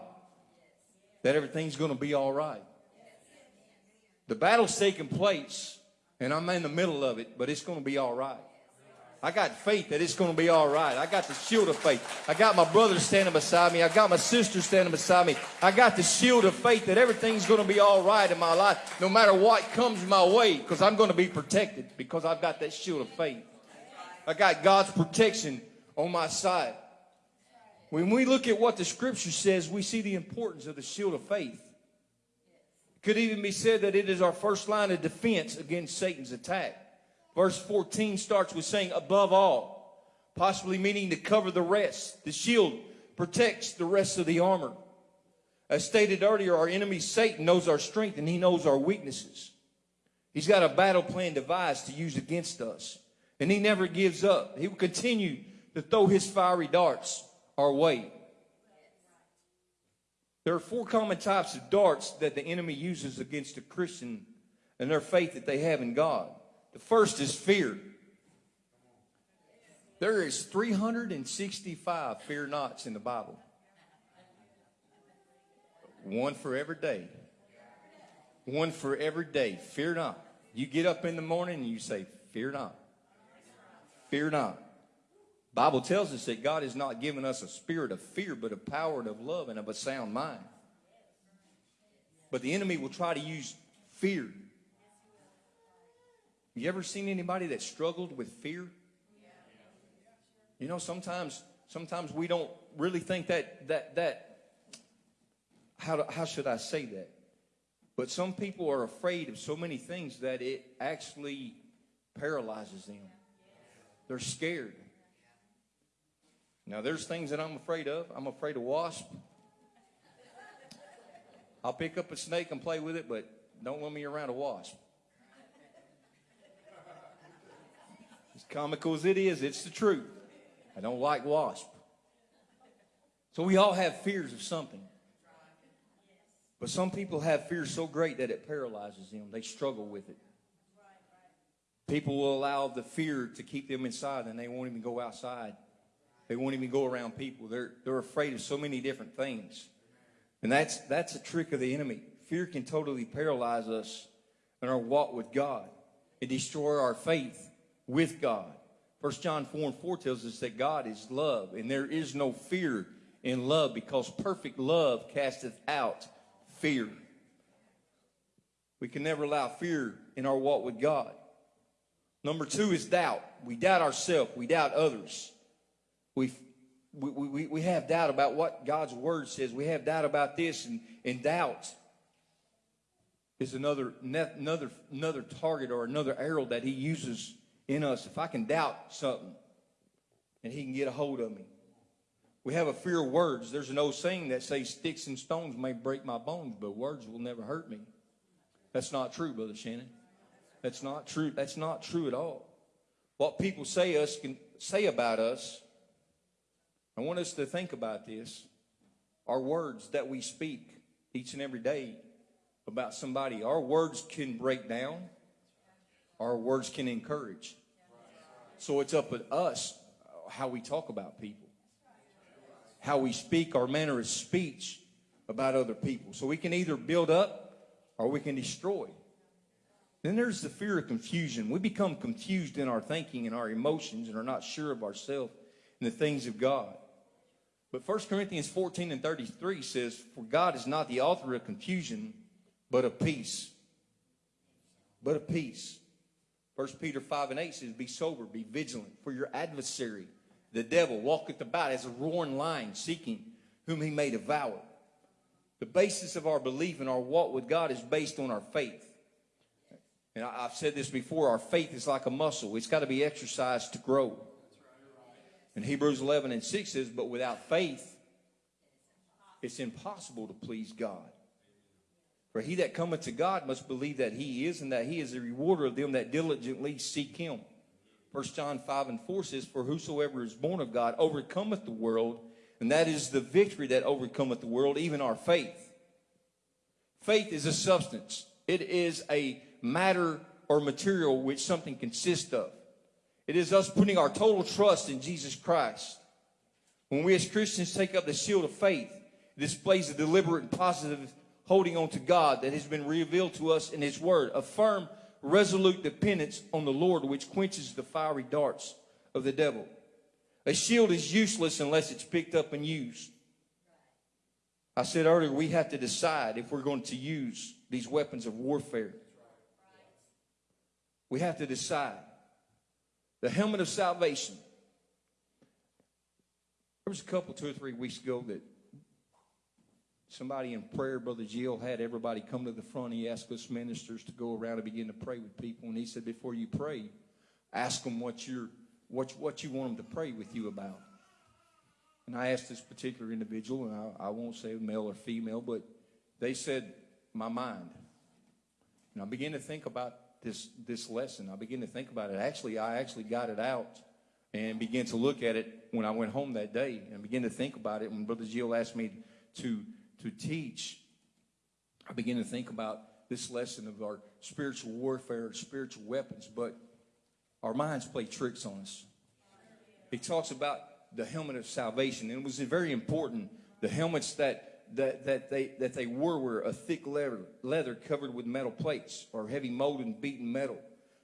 that everything's going to be all right. The battle's taking place, and I'm in the middle of it, but it's going to be all right. I got faith that it's going to be all right. I got the shield of faith. I got my brother standing beside me. I got my sister standing beside me. I got the shield of faith that everything's going to be all right in my life, no matter what comes my way, because I'm going to be protected because I've got that shield of faith. I got God's protection on my side. When we look at what the scripture says, we see the importance of the shield of faith. It could even be said that it is our first line of defense against Satan's attack. Verse 14 starts with saying, above all, possibly meaning to cover the rest. The shield protects the rest of the armor. As stated earlier, our enemy Satan knows our strength and he knows our weaknesses. He's got a battle plan devised to use against us. And he never gives up. He will continue to throw his fiery darts our way. There are four common types of darts that the enemy uses against a Christian and their faith that they have in God. The first is fear. There is 365 fear nots in the Bible. One for every day. One for every day. Fear not. You get up in the morning and you say, Fear not. Fear not. Bible tells us that God has not given us a spirit of fear, but of power and of love and of a sound mind. But the enemy will try to use fear. You ever seen anybody that struggled with fear? You know, sometimes sometimes we don't really think that that that how, how should I say that? But some people are afraid of so many things that it actually paralyzes them. They're scared. Now, there's things that I'm afraid of. I'm afraid of wasp. I'll pick up a snake and play with it, but don't let me around a wasp. Comical as it is, it's the truth. I don't like wasp. So we all have fears of something. But some people have fears so great that it paralyzes them. They struggle with it. People will allow the fear to keep them inside and they won't even go outside. They won't even go around people. They're, they're afraid of so many different things. And that's, that's a trick of the enemy. Fear can totally paralyze us in our walk with God and destroy our faith with God. 1 John 4 and 4 tells us that God is love, and there is no fear in love because perfect love casteth out fear. We can never allow fear in our walk with God. Number two is doubt. We doubt ourselves, we doubt others. We, we, we, we have doubt about what God's word says. We have doubt about this, and, and doubt is another, another, another target or another arrow that He uses in us. If I can doubt something, and He can get a hold of me. We have a fear of words. There's an old saying that says, Sticks and stones may break my bones, but words will never hurt me. That's not true, Brother Shannon. That's not true. That's not true at all. What people say us can say about us, I want us to think about this. Our words that we speak each and every day about somebody, our words can break down, our words can encourage. So it's up to us how we talk about people, how we speak, our manner of speech about other people. So we can either build up or we can destroy. Then there's the fear of confusion. We become confused in our thinking and our emotions and are not sure of ourselves and the things of God. But 1 Corinthians 14 and 33 says, For God is not the author of confusion, but of peace. But of peace. 1 Peter 5 and 8 says, Be sober, be vigilant, for your adversary, the devil, walketh about as a roaring lion, seeking whom he may devour. The basis of our belief and our walk with God is based on our faith. And I've said this before our faith is like a muscle, it's got to be exercised to grow. And Hebrews 11 and 6 says, But without faith, it's impossible to please God. For he that cometh to God must believe that he is, and that he is the rewarder of them that diligently seek him. 1 John 5 and 4 says, For whosoever is born of God overcometh the world, and that is the victory that overcometh the world, even our faith. Faith is a substance, it is a matter or material which something consists of. It is us putting our total trust in Jesus Christ. When we as Christians take up the shield of faith, it displays a deliberate and positive holding on to God that has been revealed to us in His Word, a firm, resolute dependence on the Lord which quenches the fiery darts of the devil. A shield is useless unless it's picked up and used. I said earlier, we have to decide if we're going to use these weapons of warfare. We have to decide. The helmet of salvation. There was a couple, two or three weeks ago, that somebody in prayer, Brother Gil, had everybody come to the front. He asked us ministers to go around and begin to pray with people. And he said, before you pray, ask them what, you're, what, what you want them to pray with you about. And I asked this particular individual, and I, I won't say male or female, but they said, my mind. And I began to think about this, this lesson. I began to think about it. Actually, I actually got it out and began to look at it when I went home that day and began to think about it. When Brother Gil asked me to, to teach, I began to think about this lesson of our spiritual warfare, spiritual weapons, but our minds play tricks on us. He talks about the helmet of salvation, and it was very important. The helmets that that, that they that they wore were a thick leather leather covered with metal plates or heavy molded and beaten metal.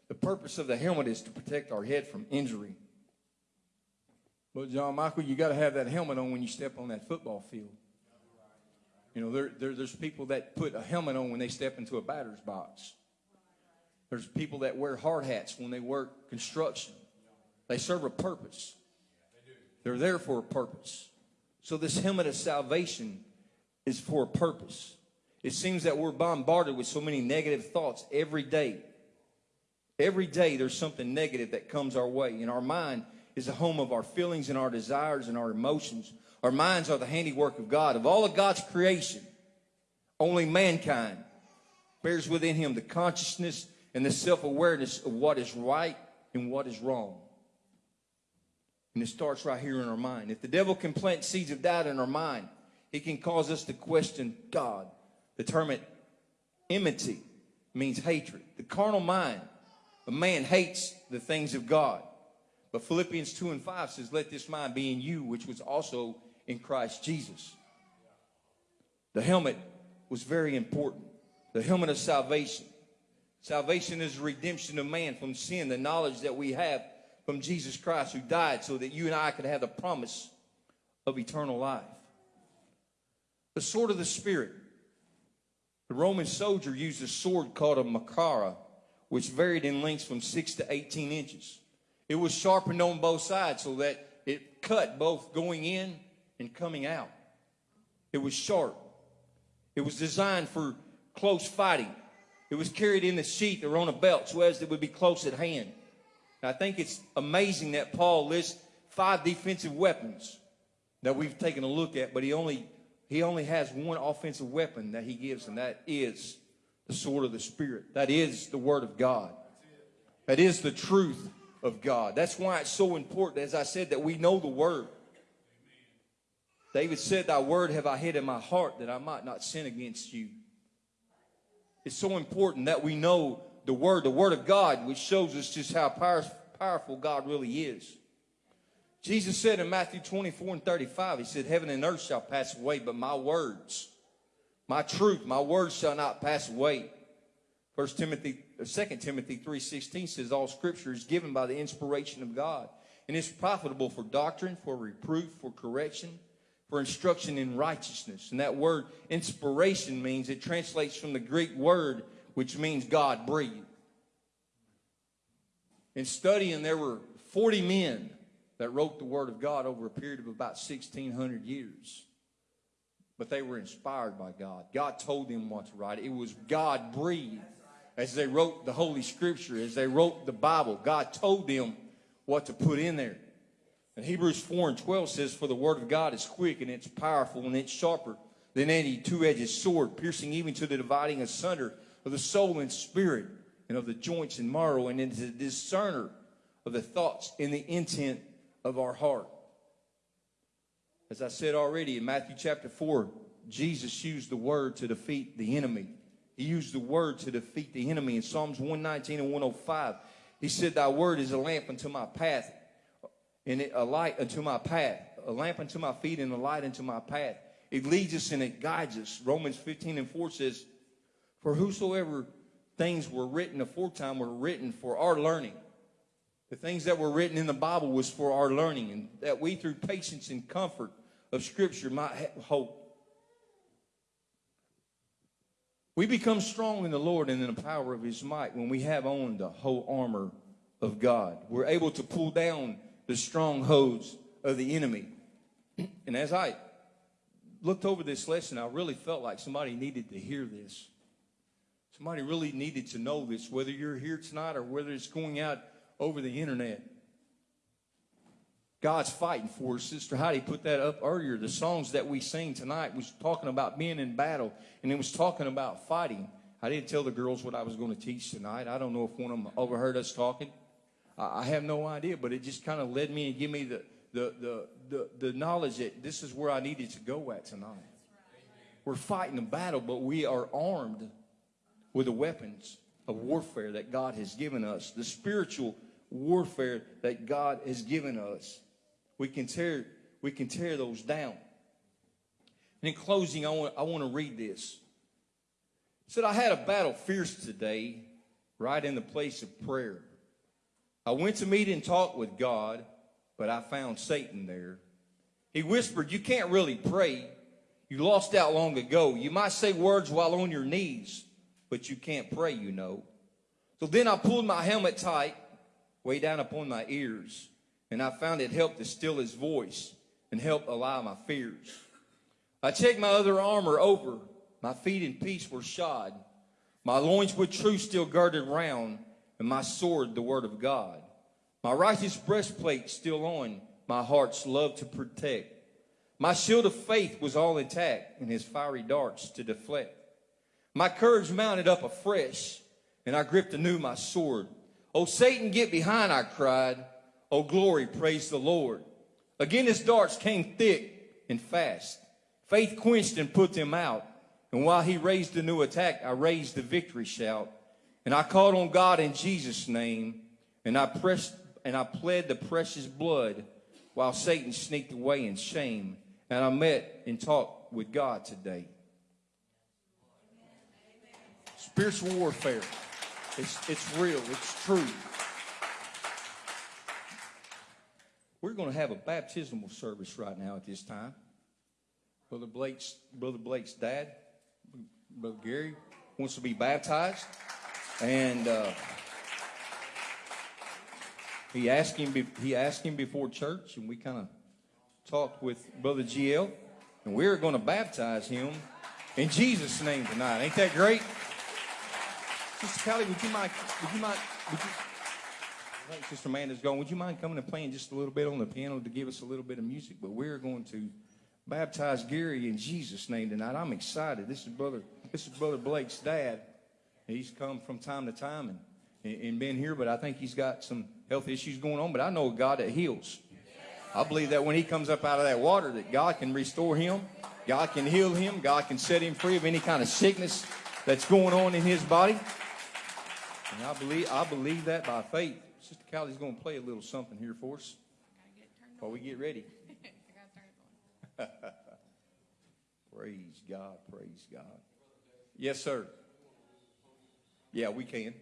The purpose of the helmet is to protect our head from injury. But John Michael, you got to have that helmet on when you step on that football field. You know, there, there, there's people that put a helmet on when they step into a batter's box. There's people that wear hard hats when they work construction. They serve a purpose. They're there for a purpose. So this helmet of salvation is for a purpose. It seems that we're bombarded with so many negative thoughts every day. Every day there's something negative that comes our way, and our mind is the home of our feelings and our desires and our emotions. Our minds are the handiwork of God. Of all of God's creation, only mankind bears within him the consciousness and the self awareness of what is right and what is wrong. And it starts right here in our mind. If the devil can plant seeds of doubt in our mind, he can cause us to question God. The term enmity means hatred. The carnal mind, a man hates the things of God. But Philippians 2 and 5 says, Let this mind be in you, which was also in Christ Jesus. The helmet was very important. The helmet of salvation. Salvation is redemption of man from sin, the knowledge that we have from Jesus Christ who died so that you and I could have the promise of eternal life. The sword of the Spirit. The Roman soldier used a sword called a machaira, which varied in length from 6 to 18 inches. It was sharpened on both sides so that it cut both going in and coming out. It was sharp. It was designed for close fighting. It was carried in the sheath or on a belt so as it would be close at hand. I think it's amazing that Paul lists five defensive weapons that we've taken a look at, but he only he only has one offensive weapon that he gives, and that is the sword of the Spirit. That is the Word of God. That is the truth of God. That's why it's so important, as I said, that we know the Word. David said, Thy word have I hid in my heart that I might not sin against you. It's so important that we know the Word, the Word of God, which shows us just how power, powerful God really is. Jesus said in Matthew 24 and 35, He said, Heaven and earth shall pass away, but my words, my truth, my words shall not pass away. First Timothy, or 2 Timothy 3.16 says, All scripture is given by the inspiration of God, and is profitable for doctrine, for reproof, for correction, for instruction in righteousness. And that word inspiration means it translates from the Greek word which means God breathed. In studying, there were 40 men that wrote the Word of God over a period of about 1,600 years. But they were inspired by God. God told them what to write. It was God breathed. As they wrote the Holy Scripture, as they wrote the Bible, God told them what to put in there. And Hebrews 4 and 12 says, For the Word of God is quick and it's powerful and it's sharper than any two edged sword, piercing even to the dividing asunder of the soul and spirit and of the joints and marrow, and is a discerner of the thoughts and the intent of our heart. As I said already in Matthew chapter 4, Jesus used the word to defeat the enemy. He used the word to defeat the enemy. In Psalms 119 and 105, he said, Thy word is a lamp unto my path, and a light unto my path, a lamp unto my feet, and a light unto my path. It leads us and it guides us. Romans 15 and 4 says, For whosoever things were written aforetime were written for our learning. The things that were written in the Bible was for our learning, and that we, through patience and comfort of Scripture, might have hope. We become strong in the Lord and in the power of His might when we have on the whole armor of God. We're able to pull down the strongholds of the enemy. And as I looked over this lesson, I really felt like somebody needed to hear this. Somebody really needed to know this, whether you're here tonight or whether it's going out over the internet. God's fighting for us. Sister Heidi put that up earlier. The songs that we sing tonight was talking about being in battle, and it was talking about fighting. I didn't tell the girls what I was going to teach tonight. I don't know if one of them overheard us talking. I have no idea, but it just kind of led me and gave me the, the, the, the, the knowledge that this is where I needed to go at tonight. We're fighting a battle, but we are armed with the weapons of warfare that God has given us, the spiritual warfare that God has given us. We can tear, we can tear those down. And in closing, I want, I want to read this. It said, I had a battle fierce today, right in the place of prayer. I went to meet and talk with God, but I found Satan there. He whispered, You can't really pray. You lost out long ago. You might say words while on your knees, but you can't pray, you know. So then I pulled my helmet tight, way down upon my ears, and I found it helped to still his voice and help allay my fears. I checked my other armor over. My feet in peace were shod. My loins with truth still girded round, and my sword the word of God. My righteous breastplate still on, my heart's love to protect. My shield of faith was all intact, and his fiery darts to deflect. My courage mounted up afresh, and I gripped anew my sword. Oh, Satan, get behind, I cried. Oh, glory, praise the Lord. Again, his darts came thick and fast. Faith quenched and put them out. And while he raised a new attack, I raised the victory shout. And I called on God in Jesus' name, and I pressed and I pled the precious blood while Satan sneaked away in shame. And I met and talked with God today. Spiritual warfare. It's, it's real. It's true. We're going to have a baptismal service right now at this time. Brother Blake's Brother Blake's dad, Brother Gary, wants to be baptized, and uh, he asked him. He asked him before church, and we kind of talked with Brother Gil, and we're going to baptize him in Jesus' name tonight. Ain't that great? Sister Callie, would you mind? Would you mind? Would you, Sister Amanda's going. Would you mind coming and playing just a little bit on the piano to give us a little bit of music? But we're going to baptize Gary in Jesus' name tonight. I'm excited. This is brother. This is brother Blake's dad. He's come from time to time and and- been here, but I think he's got some health issues going on. But I know a God that heals. I believe that when he comes up out of that water, that God can restore him, God can heal him, God can set him free of any kind of sickness that's going on in his body. And I believe I believe that by faith. Sister Callie's going to play a little something here for us while we get ready. praise God, praise God. Yes, sir. Yeah, we can.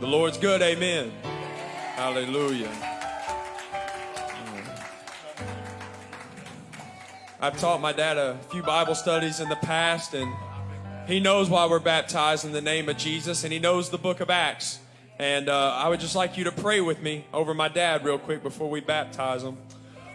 The Lord's good. Amen. Hallelujah. I've taught my dad a few Bible studies in the past, and he knows why we're baptized in the name of Jesus, and he knows the book of Acts. And uh, I would just like you to pray with me over my dad real quick before we baptize him.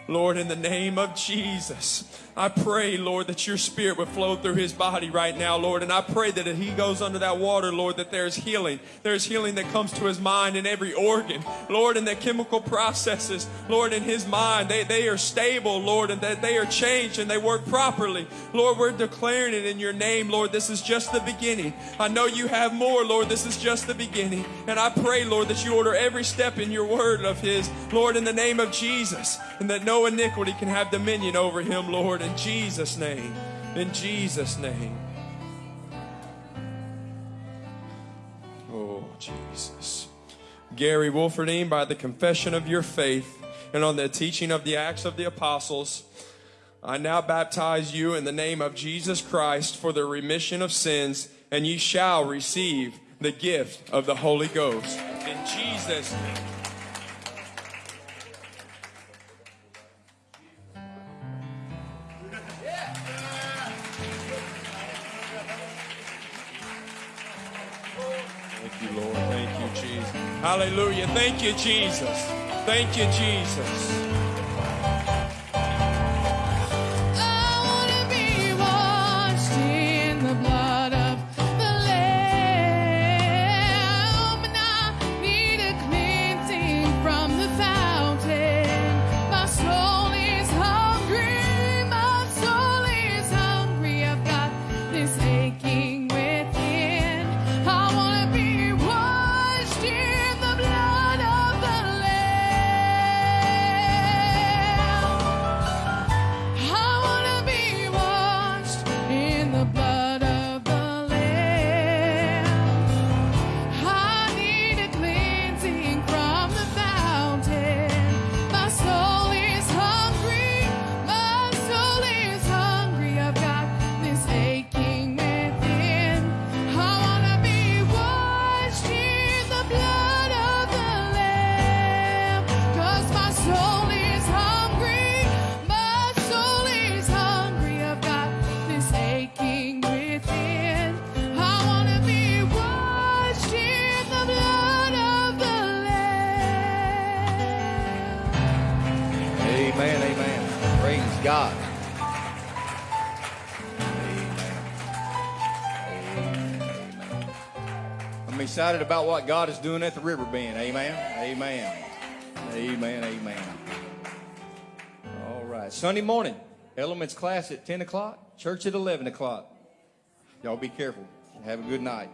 Lord, in the name of Jesus, I pray, Lord, that your spirit would flow through his body right now, Lord. And I pray that if he goes under that water, Lord, that there's healing. There's healing that comes to his mind in every organ, Lord, in the chemical processes, Lord, in his mind. They, they are stable, Lord, and that they are changed and they work properly. Lord, we're declaring it in your name, Lord. This is just the beginning. I know you have more, Lord. This is just the beginning. And I pray, Lord, that you order every step in your word of his, Lord, in the name of Jesus, and that no iniquity can have dominion over him, Lord, in Jesus' name. In Jesus' name. Oh, Jesus. Gary Wolferdine, by the confession of your faith and on the teaching of the Acts of the Apostles, I now baptize you in the name of Jesus Christ for the remission of sins, and ye shall receive the gift of the Holy Ghost. In Jesus' name. Hallelujah. Thank you, Jesus. Thank you, Jesus. Excited about what God is doing at the river bend. Amen. Amen. Amen. Amen. All right. Sunday morning, elements class at 10 o'clock, church at 11 o'clock. Y'all be careful. Have a good night.